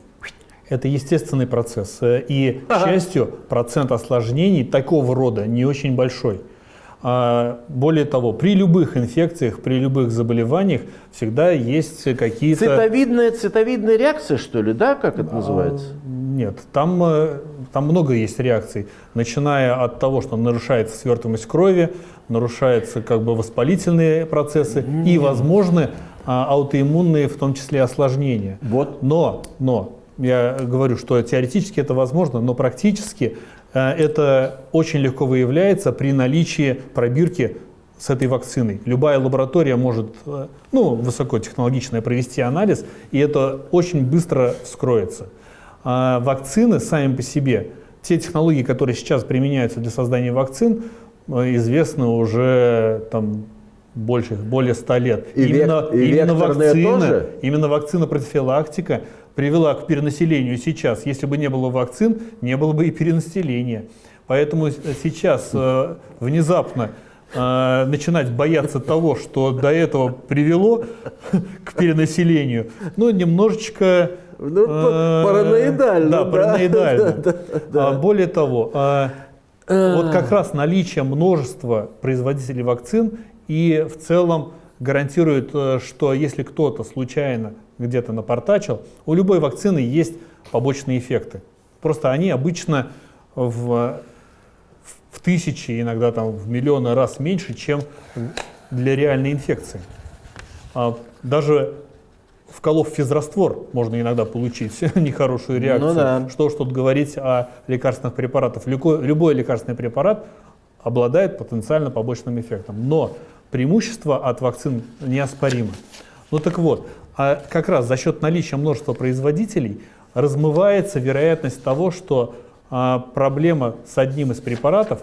[SPEAKER 3] Это естественный процесс. Э, И, к счастью, процент осложнений такого рода не очень большой. А, Более того, при любых инфекциях, при любых заболеваниях всегда есть какие-то...
[SPEAKER 1] цитовидная, цитовидная реакция, что ли, да, как это называется?
[SPEAKER 3] Нет, там, э, там много есть реакций, начиная от того, что нарушается свертываемость крови, нарушаются как бы воспалительные процессы и, возможно, а, аутоиммунные, в том числе осложнения.
[SPEAKER 1] Вот.
[SPEAKER 3] Но, но, я говорю, что теоретически это возможно, но практически э, это очень легко выявляется при наличии пробирки с этой вакциной. Любая лаборатория может, э, ну, высокотехнологичная провести анализ, и это очень быстро вскроется. А вакцины сами по себе, те технологии, которые сейчас применяются для создания вакцин, э, известны уже там больше, более 100 лет.
[SPEAKER 1] И век- и
[SPEAKER 3] именно вакцина,
[SPEAKER 1] тоже?
[SPEAKER 3] именно вакцина профилактика привела к перенаселению сейчас. Если бы не было вакцин, не было бы и перенаселения. Поэтому с- сейчас э, внезапно э, начинать бояться того, что до этого привело к перенаселению, ну, немножечко...
[SPEAKER 1] Ну,
[SPEAKER 3] э,
[SPEAKER 1] параноидально,
[SPEAKER 3] Да,
[SPEAKER 1] да.
[SPEAKER 3] параноидально.
[SPEAKER 1] Да, да,
[SPEAKER 3] А, Более того, а, вот как раз наличие множества производителей вакцин и в целом гарантирует, э, что если кто-то случайно где-то напортачил, у любой вакцины есть побочные эффекты. Просто они обычно в, в тысячи, иногда там в миллионы раз меньше, чем для реальной инфекции. А, Даже вколов физраствор можно иногда получить нехорошую реакцию.
[SPEAKER 1] Ну да.
[SPEAKER 3] Что ж тут говорить о лекарственных препаратах. Любой, любой лекарственный препарат обладает потенциально побочным эффектом. Но преимущество от вакцин неоспоримо. Ну так вот, а как раз за счет наличия множества производителей размывается вероятность того, что а, проблема с одним из препаратов,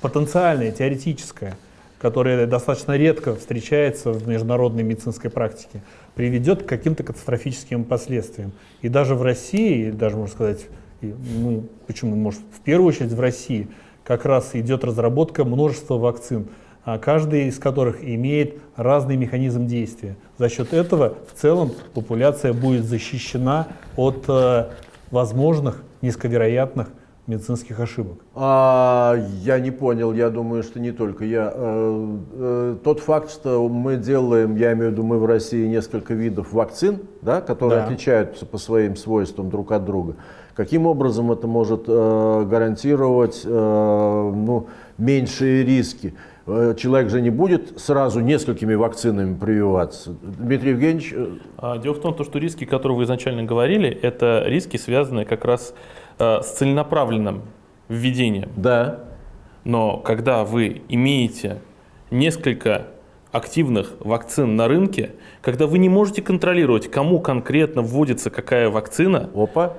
[SPEAKER 3] потенциальная, теоретическая, которая достаточно редко встречается в международной медицинской практике, приведет к каким-то катастрофическим последствиям. И даже в России, даже, можно сказать, ну, почему, может, в первую очередь в России, как раз идет разработка множества вакцин, каждый из которых имеет разный механизм действия. За счет этого в целом популяция будет защищена от э, возможных низковероятных медицинских ошибок.
[SPEAKER 1] А, я не понял, я думаю, что не только я. Э, э, тот факт, что мы делаем, я имею в виду, мы в России несколько видов вакцин, да, которые
[SPEAKER 3] Да.
[SPEAKER 1] отличаются по своим свойствам друг от друга. Каким образом это может э, гарантировать э, ну, меньшие риски? Э, Человек же не будет сразу несколькими вакцинами прививаться. Дмитрий Евгеньевич, э,
[SPEAKER 5] А, Дело в том, то, что риски, которые вы изначально говорили, это риски, связанные как раз э, с целенаправленным введением.
[SPEAKER 1] да,
[SPEAKER 5] Но когда вы имеете несколько активных вакцин на рынке, когда вы не можете контролировать, кому конкретно вводится какая вакцина,
[SPEAKER 1] опа,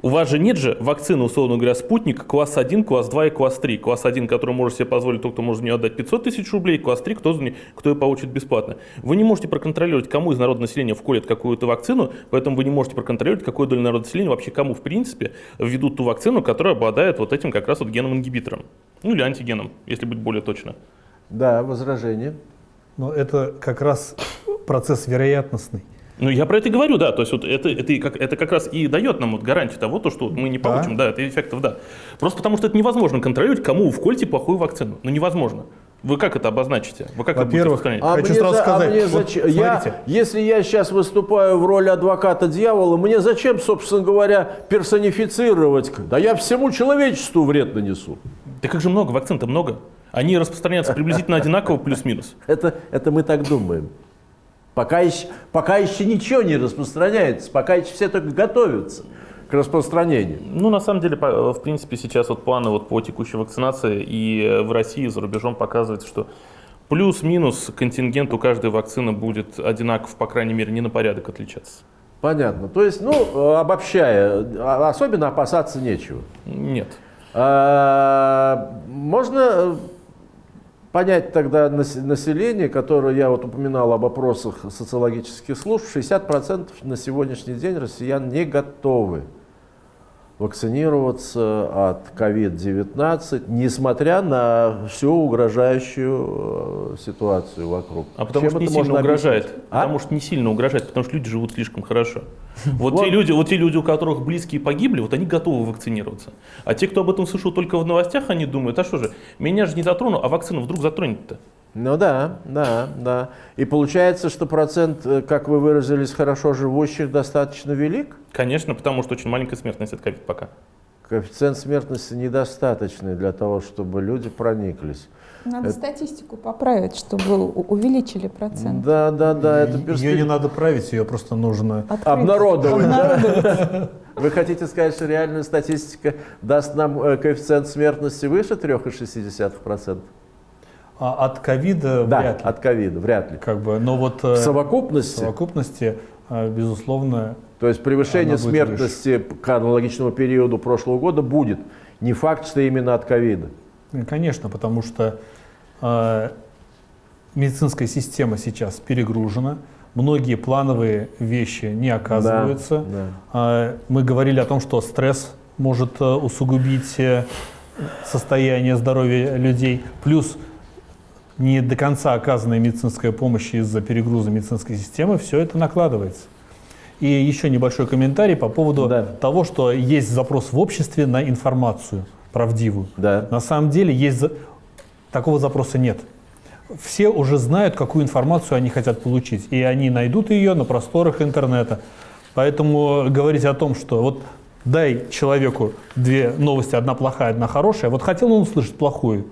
[SPEAKER 5] у вас же нет же вакцины, условно говоря, спутник класс 1, класс 2 и класс 3. Класс 1, который может себе позволить тот, кто может за нее отдать 500 тысяч рублей, класс 3, кто, за не- кто ее получит бесплатно. Вы не можете проконтролировать, кому из народного населения вколят какую-то вакцину, поэтому вы не можете проконтролировать, какой долю народного населения вообще кому, в принципе, введут ту вакцину, которая обладает вот этим как раз вот геном-ингибитором. Ну или антигеном, если быть более точно.
[SPEAKER 1] да, возражение.
[SPEAKER 3] Но это как раз процесс вероятностный.
[SPEAKER 5] Ну, я про это и говорю, да. То есть вот это, это, как, это как раз и дает нам вот гарантию того, то, что вот мы не
[SPEAKER 3] Да.
[SPEAKER 5] получим, да, это эффектов, да. Просто потому что это невозможно контролировать, кому вы вкольте плохую вакцину. Ну, невозможно. Вы как это обозначите? Вы как это будете
[SPEAKER 3] Во-первых,
[SPEAKER 5] распространять?
[SPEAKER 1] А
[SPEAKER 3] Хочу
[SPEAKER 1] мне
[SPEAKER 3] сразу
[SPEAKER 1] за- а
[SPEAKER 3] сказать,
[SPEAKER 1] мне
[SPEAKER 3] вот
[SPEAKER 1] зачем- я,
[SPEAKER 3] смотрите.
[SPEAKER 1] если я сейчас выступаю в роли адвоката дьявола, мне зачем, собственно говоря, персонифицировать? Да я всему человечеству вред нанесу.
[SPEAKER 5] Да как же много, вакцин-то много. Они распространяются приблизительно одинаково, плюс-минус.
[SPEAKER 1] Это, это мы так думаем. Пока еще, пока еще ничего не распространяется, пока еще все только готовятся к распространению.
[SPEAKER 5] Ну, на самом деле, в принципе, сейчас вот планы вот по текущей вакцинации и э, в России, и за рубежом показывают, что плюс-минус контингент у каждой вакцины будет одинаков, по крайней мере, не на порядок отличаться.
[SPEAKER 1] Понятно. То есть, ну, э, обобщая, а- особенно опасаться нечего.
[SPEAKER 5] Нет.
[SPEAKER 1] А, Можно э, понять тогда нас- население, которое я вот упоминал об опросах социологических служб, 60% на сегодняшний день россиян не готовы вакцинироваться от COVID-19, несмотря на всю угрожающую э, ситуацию вокруг.
[SPEAKER 5] А потому
[SPEAKER 1] Чем
[SPEAKER 5] что не сильно угрожает.
[SPEAKER 1] объяснить? А?
[SPEAKER 5] Потому что не сильно угрожает, потому что люди живут слишком хорошо. Вот,
[SPEAKER 1] Вот.
[SPEAKER 5] те люди, вот те люди, у которых близкие погибли, вот они готовы вакцинироваться. А те, кто об этом слышал только в новостях, они думают, а что же, меня же не затрону, а вакцину вдруг затронет-то.
[SPEAKER 1] Ну да, да, да. И получается, что процент, э, как вы выразились, хорошо живущих достаточно велик?
[SPEAKER 5] Конечно, потому что очень маленькая смертность от ковид пока.
[SPEAKER 1] Коэффициент смертности недостаточный для того, чтобы люди прониклись.
[SPEAKER 6] Надо
[SPEAKER 1] Это-
[SPEAKER 6] статистику поправить, чтобы увеличили процент.
[SPEAKER 1] Да, да, да, это
[SPEAKER 3] Ее не надо править, ее просто нужно...
[SPEAKER 6] Открыть.
[SPEAKER 1] Обнародовать, да? Вы хотите сказать, что реальная статистика даст нам э, коэффициент смертности выше 3,6%?
[SPEAKER 3] А от ковида
[SPEAKER 1] Да,
[SPEAKER 3] вряд ли.
[SPEAKER 1] от ковида, вряд ли.
[SPEAKER 3] Как бы, но вот э,
[SPEAKER 1] В
[SPEAKER 3] в
[SPEAKER 1] совокупности,
[SPEAKER 3] совокупности, э, безусловно,
[SPEAKER 1] то есть превышение смертности к аналогичному периоду прошлого года будет. Не факт, что именно от ковида.
[SPEAKER 3] э, конечно, потому что э, медицинская система сейчас перегружена, многие плановые вещи не оказываются.
[SPEAKER 1] Да,
[SPEAKER 3] А, Мы говорили о том, что стресс может э, усугубить э, состояние здоровья людей, плюс не до конца оказанная медицинская помощь из-за перегруза медицинской системы, все это накладывается. И еще небольшой комментарий по поводу
[SPEAKER 1] Да.
[SPEAKER 3] того, что есть запрос в обществе на информацию правдивую.
[SPEAKER 1] Да.
[SPEAKER 3] На самом деле есть такого запроса нет. Все уже знают, какую информацию они хотят получить, и они найдут ее на просторах интернета. Поэтому говорить о том, что вот дай человеку две новости, одна плохая, одна хорошая, вот хотел он услышать плохую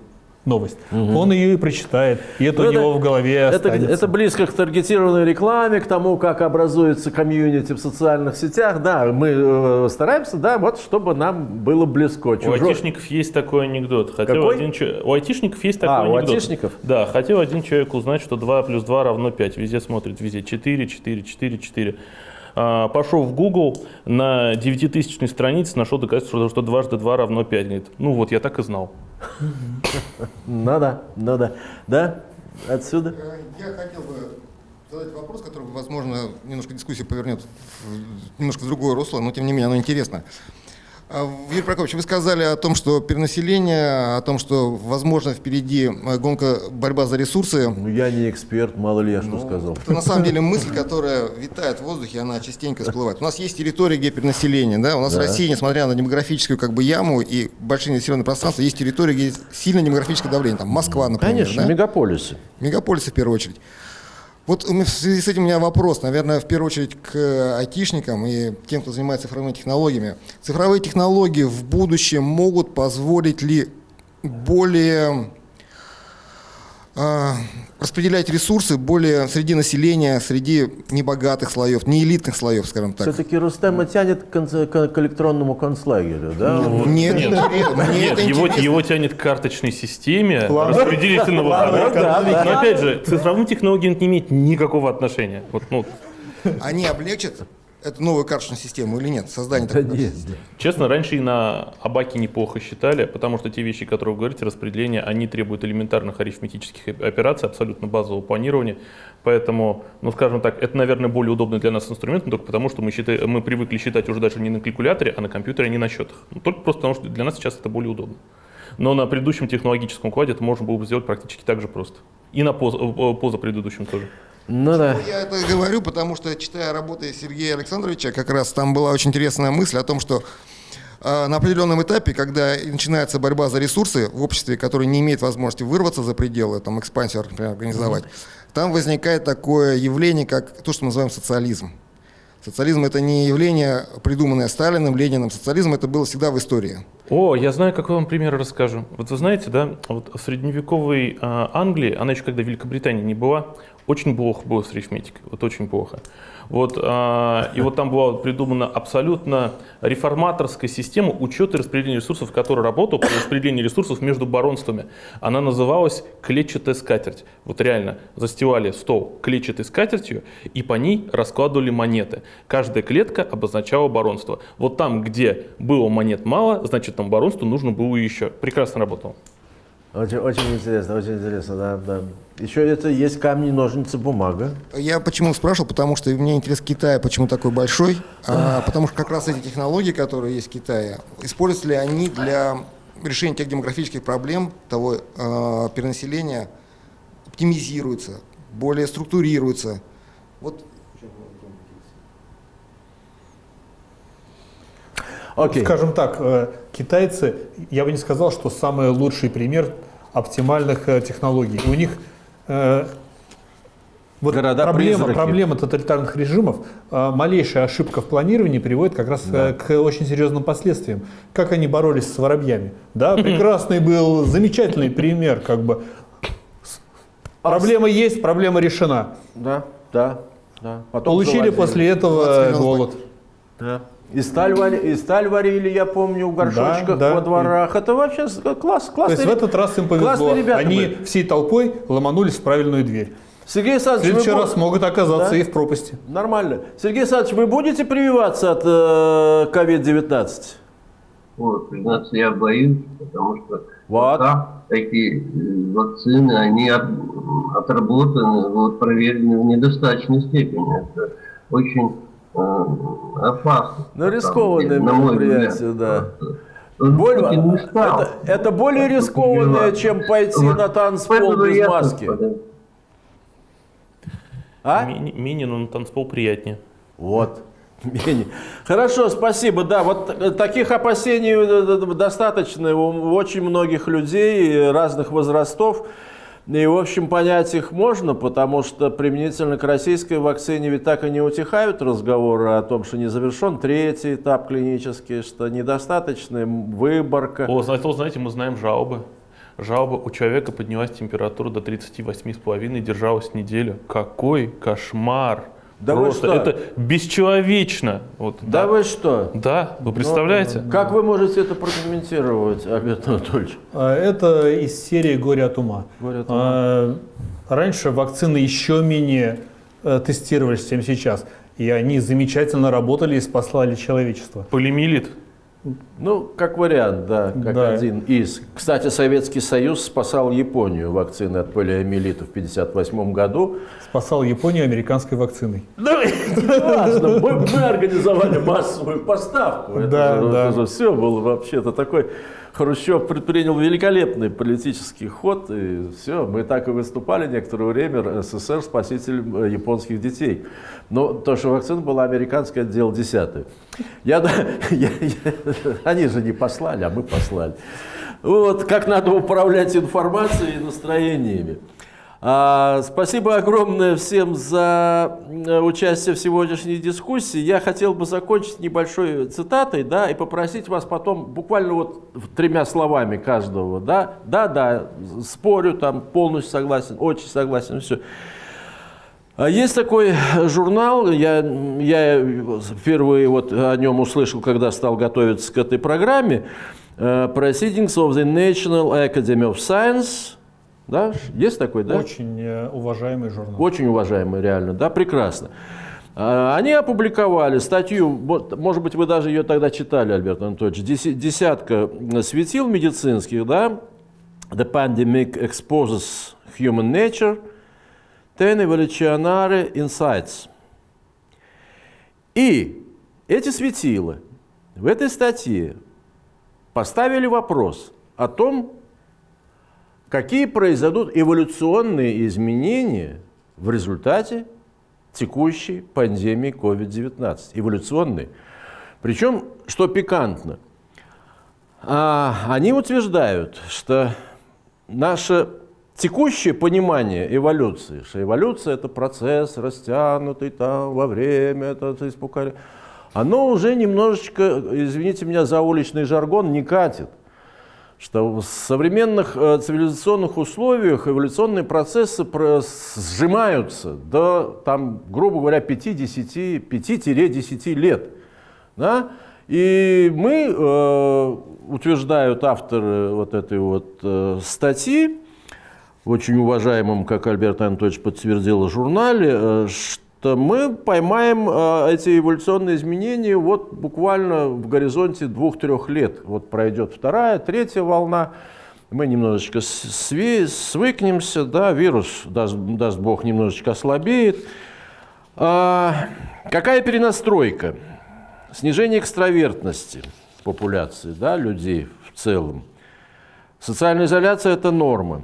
[SPEAKER 3] новость, он ее и прочитает, и это
[SPEAKER 1] Ну,
[SPEAKER 3] у
[SPEAKER 1] это-
[SPEAKER 3] него в голове
[SPEAKER 1] Это,
[SPEAKER 3] останется.
[SPEAKER 1] это близко к таргетированной рекламе, к тому, как образуется комьюнити в социальных сетях. Да, мы э, стараемся, да, вот чтобы нам было близко.
[SPEAKER 5] У
[SPEAKER 1] Чужой-
[SPEAKER 5] айтишников есть такой анекдот. Хотел
[SPEAKER 1] Какой?
[SPEAKER 5] один У айтишников есть такой
[SPEAKER 1] А, у
[SPEAKER 5] анекдот.
[SPEAKER 1] айтишников?
[SPEAKER 5] Да, хотел один человек узнать, что 2 плюс 2 равно 5. Везде смотрит, везде 4, 4, 4, 4. А, пошел в Google, на 9000 странице нашел доказательство, что, что дважды 2 равно 5. Говорит, ну вот, я так и знал.
[SPEAKER 1] Ну да, ну да. Да? Отсюда?
[SPEAKER 7] Э, Я хотел бы задать вопрос, который, возможно, немножко дискуссию повернет немножко в другое русло, но тем не менее оно интересно. А, Юрий Прокопьевич, вы сказали о том, что перенаселение, о том, что, возможно, впереди э, гонка, борьба за ресурсы.
[SPEAKER 1] Ну, я не эксперт, мало ли я что сказал.
[SPEAKER 7] Это на самом деле мысль, которая витает в воздухе, она частенько всплывает. У нас есть территория, где перенаселение, да? У нас
[SPEAKER 1] Да.
[SPEAKER 7] Россия, несмотря на демографическую как бы яму и большие населенные пространства, есть территория, где есть сильное демографическое давление. Там Москва, например,
[SPEAKER 1] Конечно,
[SPEAKER 7] да?
[SPEAKER 1] мегаполисы.
[SPEAKER 7] Мегаполисы в первую очередь. Вот в связи с этим у меня вопрос, наверное, в первую очередь к э, айтишникам и тем, кто занимается цифровыми технологиями. Цифровые технологии в будущем могут позволить ли более распределять ресурсы более среди населения, среди небогатых слоев, не элитных слоев, скажем так?
[SPEAKER 1] Все-таки Рустема тянет к, к- к электронному концлагерю, да?
[SPEAKER 7] Это
[SPEAKER 5] нет.
[SPEAKER 7] мне
[SPEAKER 5] Нет,
[SPEAKER 7] это
[SPEAKER 5] его, его тянет к карточной системе распределительного хода. Но опять же, к цифровым технологиям не имеет никакого отношения. Вот, ну,
[SPEAKER 7] Они облегчат эту новую карточную систему или нет? Создание
[SPEAKER 1] Да
[SPEAKER 7] такой
[SPEAKER 1] нет,
[SPEAKER 7] системы?
[SPEAKER 5] Честно, раньше и на Абаке неплохо считали, потому что те вещи, которые вы говорите, распределение, они требуют элементарных арифметических операций, абсолютно базового планирования. Поэтому, ну скажем так, это, наверное, более удобный для нас инструмент, но только потому, что мы, считаем, мы привыкли считать уже даже не на калькуляторе, а на компьютере, а не на счетах. Ну, только просто потому, что для нас сейчас это более удобно. Но на предыдущем технологическом укладе это можно было бы сделать практически так же просто. И на поза, э, позапредыдущем тоже.
[SPEAKER 1] Ну да.
[SPEAKER 7] Я это говорю, потому что, читая работы Сергея Александровича, как раз там была очень интересная мысль о том, что э, на определенном этапе, когда начинается борьба за ресурсы в обществе, которое не имеет возможности вырваться за пределы, там, экспансию, например, организовать, там возникает такое явление, как то, что мы называем социализм. Социализм – это не явление, придуманное Сталиным, Лениным. Социализм – это было всегда в истории.
[SPEAKER 5] О, я знаю, какой вам пример расскажу. Вот вы знаете, да, вот в средневековой а, Англии, она еще когда Великобритания не была, очень плохо было с арифметикой, вот очень плохо. Вот, а, и вот там была придумана абсолютно реформаторская система учета и распределения ресурсов, которая работала по распределению ресурсов между баронствами. Она называлась клетчатая скатерть. Вот реально, застилали стол клетчатой скатертью и по ней раскладывали монеты. Каждая клетка обозначала баронство. Вот там, где было монет мало, значит там баронству нужно было еще. Прекрасно работало.
[SPEAKER 1] Очень, очень интересно, очень интересно, да, да. Еще это есть камни, ножницы, бумага.
[SPEAKER 7] Я почему спрашивал, потому что мне интерес Китая, почему такой большой, а, потому что как раз эти технологии, которые есть в Китае, используются ли они для решения тех демографических проблем, того э, перенаселения, оптимизируются, более структурируются. Вот
[SPEAKER 1] Окей.
[SPEAKER 3] Скажем так, э, китайцы, я бы не сказал, что самый лучший пример оптимальных э, технологий. У них э, вот проблема, проблема тоталитарных режимов, э, малейшая ошибка в планировании приводит как раз э, к очень серьезным последствиям. Как они боролись с воробьями? Да, прекрасный был, замечательный пример, как бы. Проблема есть, проблема решена.
[SPEAKER 1] Да, да, да. Потом
[SPEAKER 3] Получили
[SPEAKER 1] завозили.
[SPEAKER 3] после этого
[SPEAKER 7] 20 миллионов
[SPEAKER 3] голод.
[SPEAKER 1] Да. И сталь, вари- и сталь варили, я помню, в горшочках
[SPEAKER 3] да.
[SPEAKER 1] во дворах. Это вообще с- класс,
[SPEAKER 3] То есть в этот раз им повезло. Они
[SPEAKER 1] были.
[SPEAKER 3] всей толпой ломанулись в правильную дверь.
[SPEAKER 1] Сергей
[SPEAKER 3] В
[SPEAKER 1] Александрович,
[SPEAKER 3] следующий
[SPEAKER 1] вы
[SPEAKER 3] раз могут оказаться
[SPEAKER 1] Да?
[SPEAKER 3] и в пропасти.
[SPEAKER 1] Нормально. Сергей Александрович, вы будете прививаться от э, COVID-19?
[SPEAKER 2] Вот, признаться, я боюсь, потому что
[SPEAKER 1] Вот.
[SPEAKER 2] пока такие э, вакцины, они от- отработаны, вот, проверены в недостаточной степени. Это очень э, опасно.
[SPEAKER 1] Ну,
[SPEAKER 2] на
[SPEAKER 1] рискованное
[SPEAKER 2] мой
[SPEAKER 1] мероприятие, да. Боль- это, это более рискованное, чем пойти
[SPEAKER 2] Вот
[SPEAKER 1] на танцпол без
[SPEAKER 2] я
[SPEAKER 1] маски.
[SPEAKER 2] подаю.
[SPEAKER 1] А?
[SPEAKER 5] Ми- Мини, но на танцпол приятнее.
[SPEAKER 1] Вот. Хорошо, спасибо. Да, вот э, таких опасений э, достаточно у очень многих людей э, разных возрастов. И, в общем, понять их можно, потому что применительно к российской вакцине ведь так и не утихают разговоры о том, что не завершен третий этап клинический, что недостаточная выборка.
[SPEAKER 5] О, зато, знаете, мы знаем жалобы. Жалоба у человека поднялась температура до 38,5, держалась неделю. Какой кошмар!
[SPEAKER 1] Да вы
[SPEAKER 5] Просто
[SPEAKER 1] что?
[SPEAKER 5] это бесчеловечно. Вот,
[SPEAKER 1] Да вы что?
[SPEAKER 5] Да, вы представляете?
[SPEAKER 1] Как вы можете это прокомментировать, Альберт Анатольевич?
[SPEAKER 3] А, Это из серии «Горе от ума».
[SPEAKER 1] «Горе от
[SPEAKER 3] А, Раньше вакцины еще менее э, тестировались, чем сейчас. И они замечательно работали и спаслали человечество.
[SPEAKER 5] Полимелит.
[SPEAKER 1] Ну, как вариант, да, как
[SPEAKER 3] Да.
[SPEAKER 1] один из. Кстати, Советский Союз спасал Японию вакцины от полиомиелита в 1958 году.
[SPEAKER 3] Спасал Японию американской вакциной.
[SPEAKER 1] Ну, важно, мы, мы организовали массовую поставку. Это,
[SPEAKER 3] Да,
[SPEAKER 1] же,
[SPEAKER 3] да.
[SPEAKER 1] это же все было вообще-то такой... Хрущев предпринял великолепный политический ход, и все, мы так и выступали некоторое время, СССР спасителем э, японских детей. Но то, что вакцина была американская, дело десятое. Я, да- я- я- они же не послали, а мы послали. Вот, как надо управлять информацией и настроениями. А, спасибо огромное всем за участие в сегодняшней дискуссии. Я хотел бы закончить небольшой цитатой, да, и попросить вас потом буквально вот тремя словами каждого, да, да, да, спорю, там полностью согласен, очень согласен, все. А Есть такой журнал, я, я впервые вот о нем услышал, когда стал готовиться к этой программе, э, Proceedings of the National Academy of Science. Да? Есть такой, да?
[SPEAKER 3] Очень э, уважаемый журнал.
[SPEAKER 1] Очень уважаемый, реально, да, прекрасно. А, Они опубликовали статью, может быть, вы даже ее тогда читали, Альберт Анатольевич, десятка светил медицинских, да, The Pandemic Exposes Human Nature, Ten Evolutionary Insights. И эти светила в этой статье поставили вопрос о том, какие произойдут эволюционные изменения в результате текущей пандемии COVID-19. Эволюционные. Причем, что пикантно, а, они утверждают, что наше текущее понимание эволюции, что эволюция это процесс растянутый там во время, это, это испугали. оно уже немножечко, извините меня за уличный жаргон, не катит. Что в современных э, цивилизационных условиях эволюционные процессы про- сжимаются до, там, грубо говоря, 5-10 5-10 лет. Да? И мы, э, утверждают авторы вот этой вот э, статьи, очень уважаемом, как Альберт Анатольевич подтвердил, журнале, что мы поймаем э, эти эволюционные изменения вот буквально в горизонте двух-трех лет. Вот пройдет вторая, третья волна, мы немножечко све- свыкнемся, да, вирус, даст, даст Бог, немножечко ослабеет. А, какая перенастройка? Снижение экстравертности популяции, да, людей в целом. Социальная изоляция – это норма.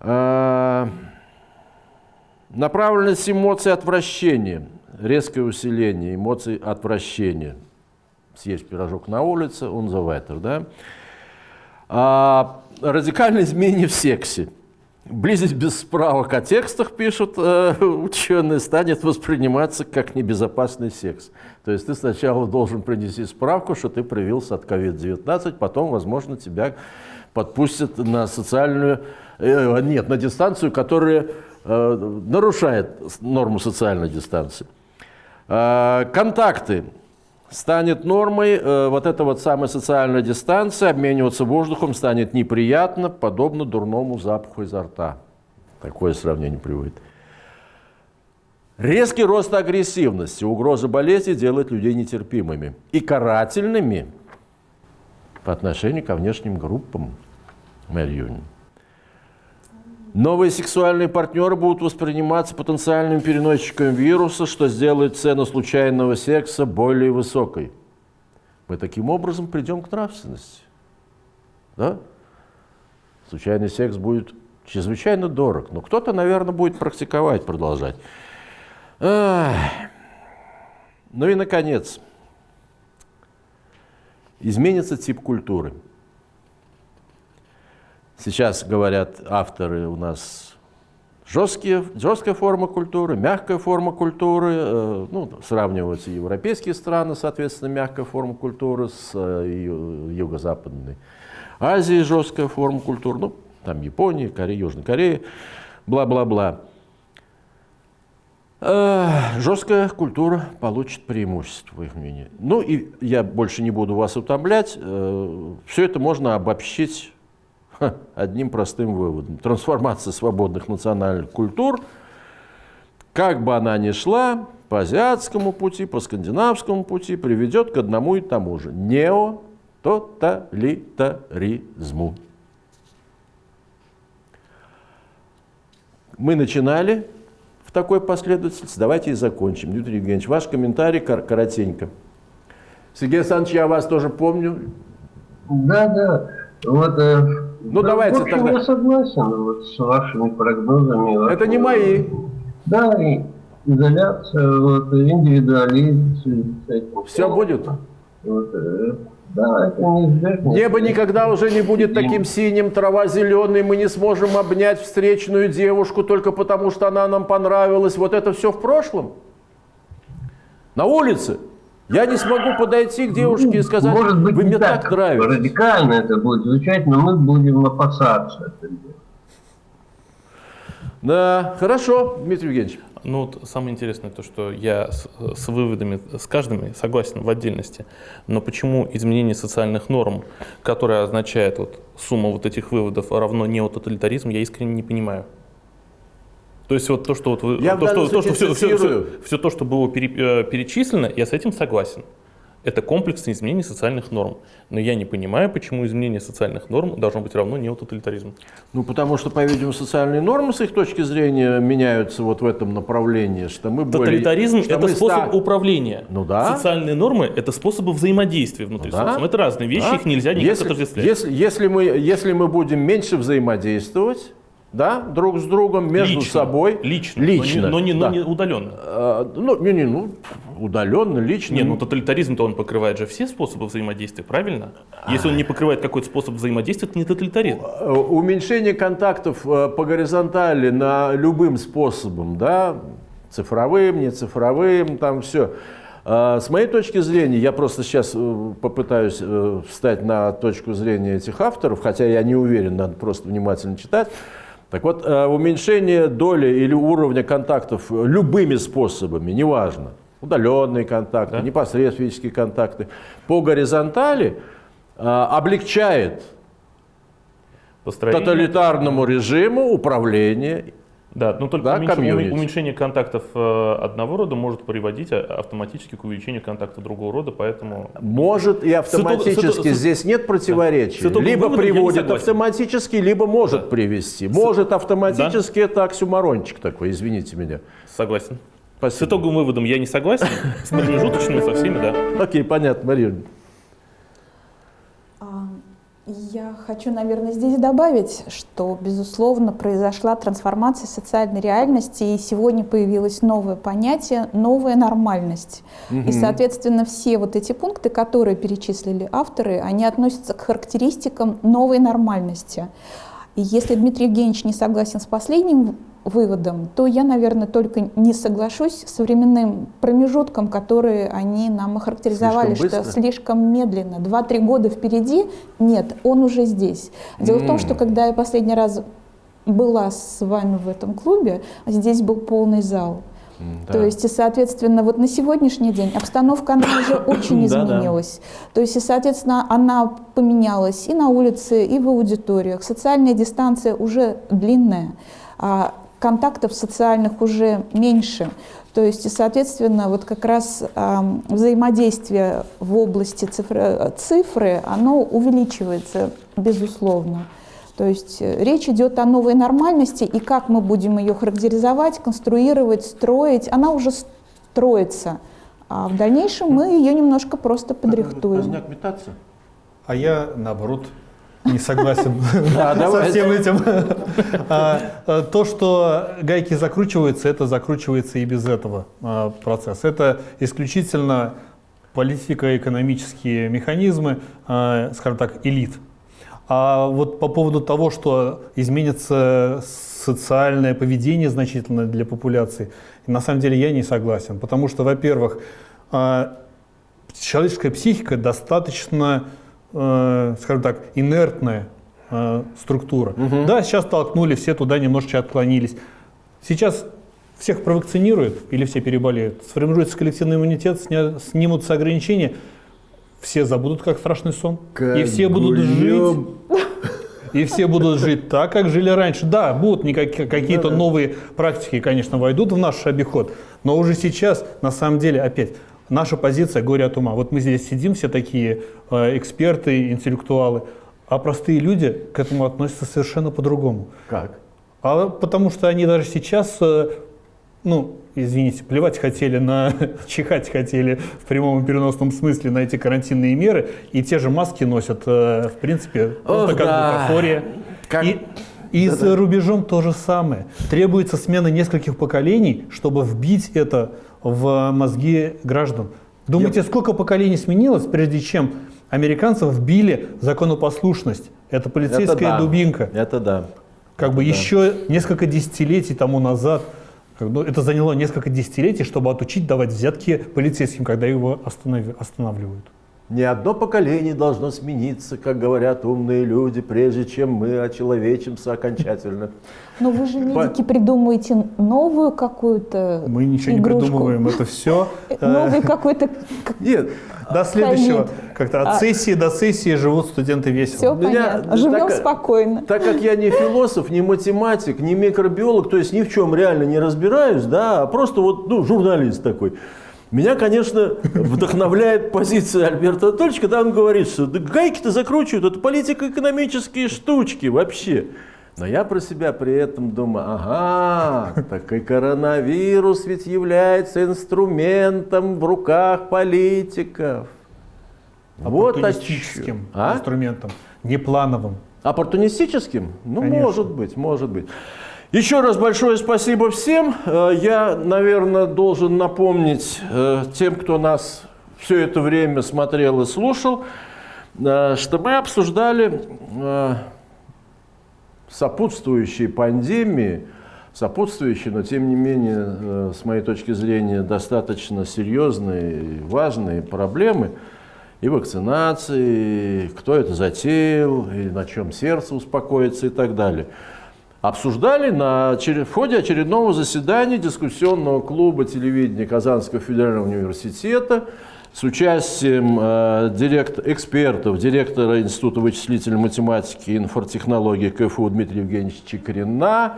[SPEAKER 1] А, Направленность эмоций отвращения, резкое усиление эмоций отвращения. Съесть пирожок на улице, он за вайтер, да? А, радикальное изменение в сексе. Близость без справок о текстах, пишут э, ученые, станет восприниматься как небезопасный секс. То есть ты сначала должен принести справку, что ты привился от COVID-19, потом, возможно, тебя подпустят на социальную, э, нет, на дистанцию, которая нарушает норму социальной дистанции. Э, контакты станет нормой, э, вот эта вот самая социальная дистанция, обмениваться воздухом станет неприятно, подобно дурному запаху изо рта. Такое сравнение приводит. Резкий рост агрессивности, угроза болезни делает людей нетерпимыми и карательными по отношению ко внешним группам. Мэрия Юнин. Новые сексуальные партнеры будут восприниматься потенциальными переносчиками вируса, что сделает цену случайного секса более высокой. Мы таким образом придем к нравственности. Да? Случайный секс будет чрезвычайно дорог, но кто-то, наверное, будет практиковать, продолжать. Ах. Ну и, наконец, изменится тип культуры. Сейчас говорят авторы у нас жесткие, жесткая форма культуры, мягкая форма культуры. э, Ну, сравниваются европейские страны, соответственно, мягкая форма культуры с э, юго-западной Азией жесткая форма культуры. Ну, там Япония, Корея, Южная Корея, бла-бла-бла. Э, Жесткая культура получит преимущество, по их мнению. Ну и я больше не буду вас утомлять. Все это можно обобщить одним простым выводом. Трансформация свободных национальных культур, как бы она ни шла, по азиатскому пути, по скандинавскому пути, приведет к одному и тому же – неототалитаризму. Мы начинали в такой последовательности, давайте и закончим. Дмитрий Евгеньевич, ваш комментарий кор- коротенько. Сергей Александрович, я вас тоже помню.
[SPEAKER 2] Да, да. Вот, э,
[SPEAKER 1] Ну,
[SPEAKER 2] да,
[SPEAKER 1] давайте
[SPEAKER 2] в общем,
[SPEAKER 1] тогда.
[SPEAKER 2] я согласен вот, с вашими прогнозами.
[SPEAKER 1] Это не мои.
[SPEAKER 2] Да, и изоляция, вот, индивидуализм.
[SPEAKER 1] Все будет.
[SPEAKER 2] Вот, э, да, это неизбежно.
[SPEAKER 1] Небо никогда уже не будет таким синим, трава зеленой, мы не сможем обнять встречную девушку только потому, что она нам понравилась. Вот это все в прошлом. На улице. Я не смогу подойти к девушке и сказать,
[SPEAKER 2] Может быть,
[SPEAKER 1] вы
[SPEAKER 2] не
[SPEAKER 1] мне так нравитесь.
[SPEAKER 2] радикально это будет звучать, но мы будем опасаться.
[SPEAKER 1] Да, хорошо, Дмитрий Евгеньевич.
[SPEAKER 5] Ну, вот самое интересное то, что я с, с выводами, с каждым согласен в отдельности, но почему изменение социальных норм, которое означает вот сумма вот этих выводов равно неототалитаризм, я искренне не понимаю. То есть вот то, что вот вы,
[SPEAKER 1] Я
[SPEAKER 5] то, что, то, что все, все,
[SPEAKER 1] цитирую.
[SPEAKER 5] все то, что было пере- э, перечислено, я с этим согласен. Это комплексное изменение социальных норм. Но я не понимаю, почему изменение социальных норм должно быть равно неототалитаризму.
[SPEAKER 1] Ну, потому что, по-видимому, социальные нормы с их точки зрения меняются вот в этом направлении, что мы более-
[SPEAKER 5] Тоталитаризм
[SPEAKER 1] что
[SPEAKER 5] это способ
[SPEAKER 1] ста-
[SPEAKER 5] управления.
[SPEAKER 1] Ну да.
[SPEAKER 5] Социальные нормы это способы взаимодействия внутри
[SPEAKER 1] Да.
[SPEAKER 5] социума. Это разные вещи,
[SPEAKER 1] Да.
[SPEAKER 5] их нельзя никак
[SPEAKER 1] если,
[SPEAKER 5] отождествлять.
[SPEAKER 1] если, если, мы, если мы будем меньше взаимодействовать, да, друг с другом, между
[SPEAKER 5] лично,
[SPEAKER 1] собой.
[SPEAKER 5] лично,
[SPEAKER 1] Лично,
[SPEAKER 5] но не, но
[SPEAKER 1] да.
[SPEAKER 5] не, но не удаленно.
[SPEAKER 1] Э, ну, не, не, ну, удаленно, лично.
[SPEAKER 5] Не, ну тоталитаризм-то он покрывает же все способы взаимодействия, правильно? Если он не покрывает какой-то способ взаимодействия, это не тоталитаризм.
[SPEAKER 1] Э, Уменьшение контактов э, по горизонтали на любым способом, да, цифровым, не цифровым, там все. А, С моей точки зрения, я просто сейчас попытаюсь встать на точку зрения этих авторов, хотя я не уверен, надо просто внимательно читать. Так вот, э, уменьшение доли или уровня контактов любыми способами, неважно, удаленные контакты,
[SPEAKER 5] Да.
[SPEAKER 1] непосредственные физические контакты, по горизонтали э, облегчает
[SPEAKER 5] Построение-
[SPEAKER 1] тоталитарному режиму управление.
[SPEAKER 5] Да, но только
[SPEAKER 1] Да,
[SPEAKER 5] уменьш-
[SPEAKER 1] комьюнити.
[SPEAKER 5] уме- уменьшение контактов э, одного рода может приводить а- автоматически к увеличению контактов другого рода, поэтому
[SPEAKER 1] Может и автоматически,
[SPEAKER 5] С итог- с-
[SPEAKER 1] здесь нет противоречий.
[SPEAKER 5] С итогом
[SPEAKER 1] Либо
[SPEAKER 5] не
[SPEAKER 1] приводит автоматически, либо может привести. Может автоматически, это оксюмарончик такой, извините меня.
[SPEAKER 5] согласен. С
[SPEAKER 1] Спасибо.
[SPEAKER 5] итоговым выводом я не согласен, с промежуточными со всеми, да.
[SPEAKER 1] Окей, понятно, Мария.
[SPEAKER 6] Я хочу, наверное, здесь добавить, что, безусловно, произошла трансформация социальной реальности, и сегодня появилось новое понятие «новая нормальность». И, соответственно, все вот эти пункты, которые перечислили авторы, они относятся к характеристикам новой нормальности. И если Дмитрий Евгеньевич не согласен с последним выводом, то я, наверное, только не соглашусь с временным промежутком, который они нам охарактеризовали,
[SPEAKER 1] Слишком
[SPEAKER 6] что
[SPEAKER 1] быстро?
[SPEAKER 6] слишком медленно. Два-три года впереди, нет, он уже здесь. Дело в том, что когда я последний раз была с вами в этом клубе, здесь был полный зал. То есть, и, соответственно, вот на сегодняшний день обстановка, она уже очень изменилась. То есть, и, соответственно, она поменялась и на улице, и в аудиториях. Социальная дистанция уже длинная, а контактов социальных уже меньше. То есть, соответственно, вот как раз ам, взаимодействие в области цифры, цифры, оно увеличивается, безусловно. То есть э, речь идет о новой нормальности, и как мы будем ее характеризовать, конструировать, строить, она уже строится. А в дальнейшем мы ее немножко просто подрихтуем.
[SPEAKER 3] А я, наоборот, не согласен со всем этим. А, а, То, что гайки закручиваются, это закручивается и без этого а, процесса. Это исключительно политико-экономические механизмы, скажем так, элит. А вот по поводу того, что изменится социальное поведение значительно для популяции, на самом деле я не согласен. Потому что, во-первых, человеческая психика достаточно, э, скажем так, инертная э, структура. Да, сейчас толкнули, все туда немножечко отклонились. Сейчас всех провакцинируют или все переболеют, сформируется коллективный иммунитет, сня- снимутся ограничения, все забудут, как страшный сон. и все будут жить. И все будут жить так, как жили раньше. Да, будут какие-то новые практики, конечно, войдут в наш обиход, но уже сейчас, на самом деле, опять, наша позиция горе от ума. Вот мы здесь сидим, все такие э, эксперты, интеллектуалы, а простые люди к этому относятся совершенно по-другому.
[SPEAKER 1] Как?
[SPEAKER 3] А потому что они даже сейчас, э, ну, извините, плевать хотели на, чихать хотели в прямом и переносном смысле на эти карантинные меры, и те же маски носят, э, в принципе, просто
[SPEAKER 1] Ох,
[SPEAKER 3] как
[SPEAKER 1] да.
[SPEAKER 3] бутафория.
[SPEAKER 1] Как-
[SPEAKER 3] И, и за рубежом то же самое. Требуется смена нескольких поколений, чтобы вбить это в мозги граждан. Думаете, сколько поколений сменилось, прежде чем американцев вбили законопослушность? Это полицейская
[SPEAKER 1] Это да.
[SPEAKER 3] дубинка.
[SPEAKER 1] Это да.
[SPEAKER 3] Как бы еще несколько десятилетий тому назад, ну, это заняло несколько десятилетий, чтобы отучить давать взятки полицейским, когда его останавливают.
[SPEAKER 1] Ни одно поколение должно смениться, как говорят умные люди, прежде чем мы очеловечимся окончательно.
[SPEAKER 6] Но вы же, медики, придумаете новую какую-то
[SPEAKER 3] Мы ничего
[SPEAKER 6] игрушку.
[SPEAKER 3] не придумываем, это все.
[SPEAKER 6] Новый какой-то... к-
[SPEAKER 1] Нет,
[SPEAKER 3] До следующего, как-то от
[SPEAKER 6] А-
[SPEAKER 3] сессии до сессии живут студенты весело.
[SPEAKER 6] Все понятно. Живем спокойно.
[SPEAKER 1] так как я не философ, не математик, не микробиолог, то есть ни в чем реально не разбираюсь, да, а просто вот ну, журналист такой. Меня, конечно, вдохновляет позиция Альберта Анатольевича, когда он говорит, что да гайки-то закручивают, это политико-экономические штучки вообще. Но я про себя при этом думаю, ага, так и коронавирус ведь является инструментом в руках политиков. Вот.
[SPEAKER 3] Оппортунистическим
[SPEAKER 1] А?
[SPEAKER 3] инструментом, не плановым.
[SPEAKER 1] Оппортунистическим? Ну,
[SPEAKER 3] Конечно.
[SPEAKER 1] может быть, может быть. Еще раз большое спасибо всем. Э, Я, наверное, должен напомнить э, тем, кто нас все это время смотрел и слушал, э, что мы обсуждали сопутствующие пандемии сопутствующие, но тем не менее, с моей точки зрения, достаточно серьезные и важные проблемы и вакцинации, и кто это затеял, и на чем сердце успокоится и так далее. Обсуждали на, в ходе очередного заседания дискуссионного клуба телевидения Казанского федерального университета с участием э, директ, экспертов, директора Института вычислительной математики и инфотехнологии КФУ Дмитрия Евгеньевича Чекрина,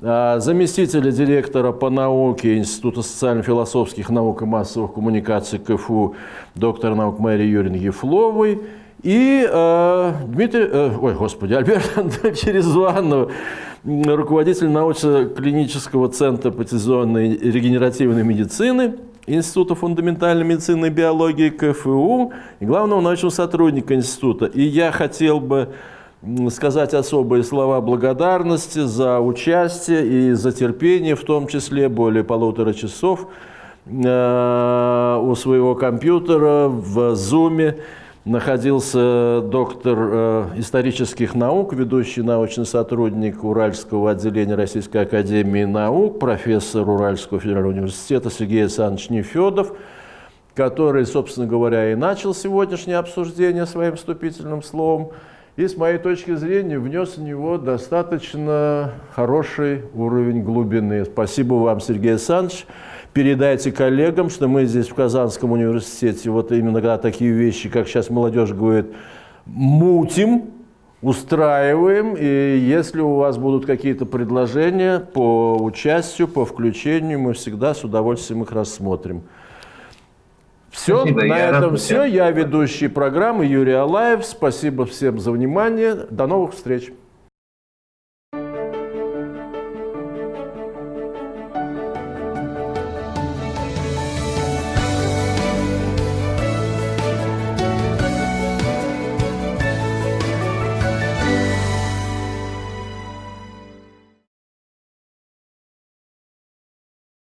[SPEAKER 1] э, заместителя директора по науке Института социально-философских наук и массовых коммуникаций КФУ доктора наук Марии Юрьевны Ефловой и э, Дмитрий, э, ой, господи, Альберт Андреевич Резванов, руководитель научно-клинического центра патизонной регенеративной медицины Института фундаментальной медицины и биологии КФУ и главного научного сотрудника института. И я хотел бы сказать особые слова благодарности за участие и за терпение, в том числе более полутора часов э, у своего компьютера в Зуме находился доктор э, исторических наук, ведущий научный сотрудник Уральского отделения Российской Академии Наук, профессор Уральского федерального университета Сергей Александрович Нефедов, который, собственно говоря, и начал сегодняшнее обсуждение своим вступительным словом, и, с моей точки зрения, внес в него достаточно хороший уровень глубины. Спасибо вам, Сергей Александрович передайте коллегам, что мы здесь в Казанском университете вот именно когда такие вещи, как сейчас молодежь говорит, мутим, устраиваем, и если у вас будут какие-то предложения по участию, по включению, мы всегда с удовольствием их рассмотрим. Все, Спасибо, на этом все. Я ведущий программы Юрий Алаев. Спасибо всем за внимание. До новых встреч.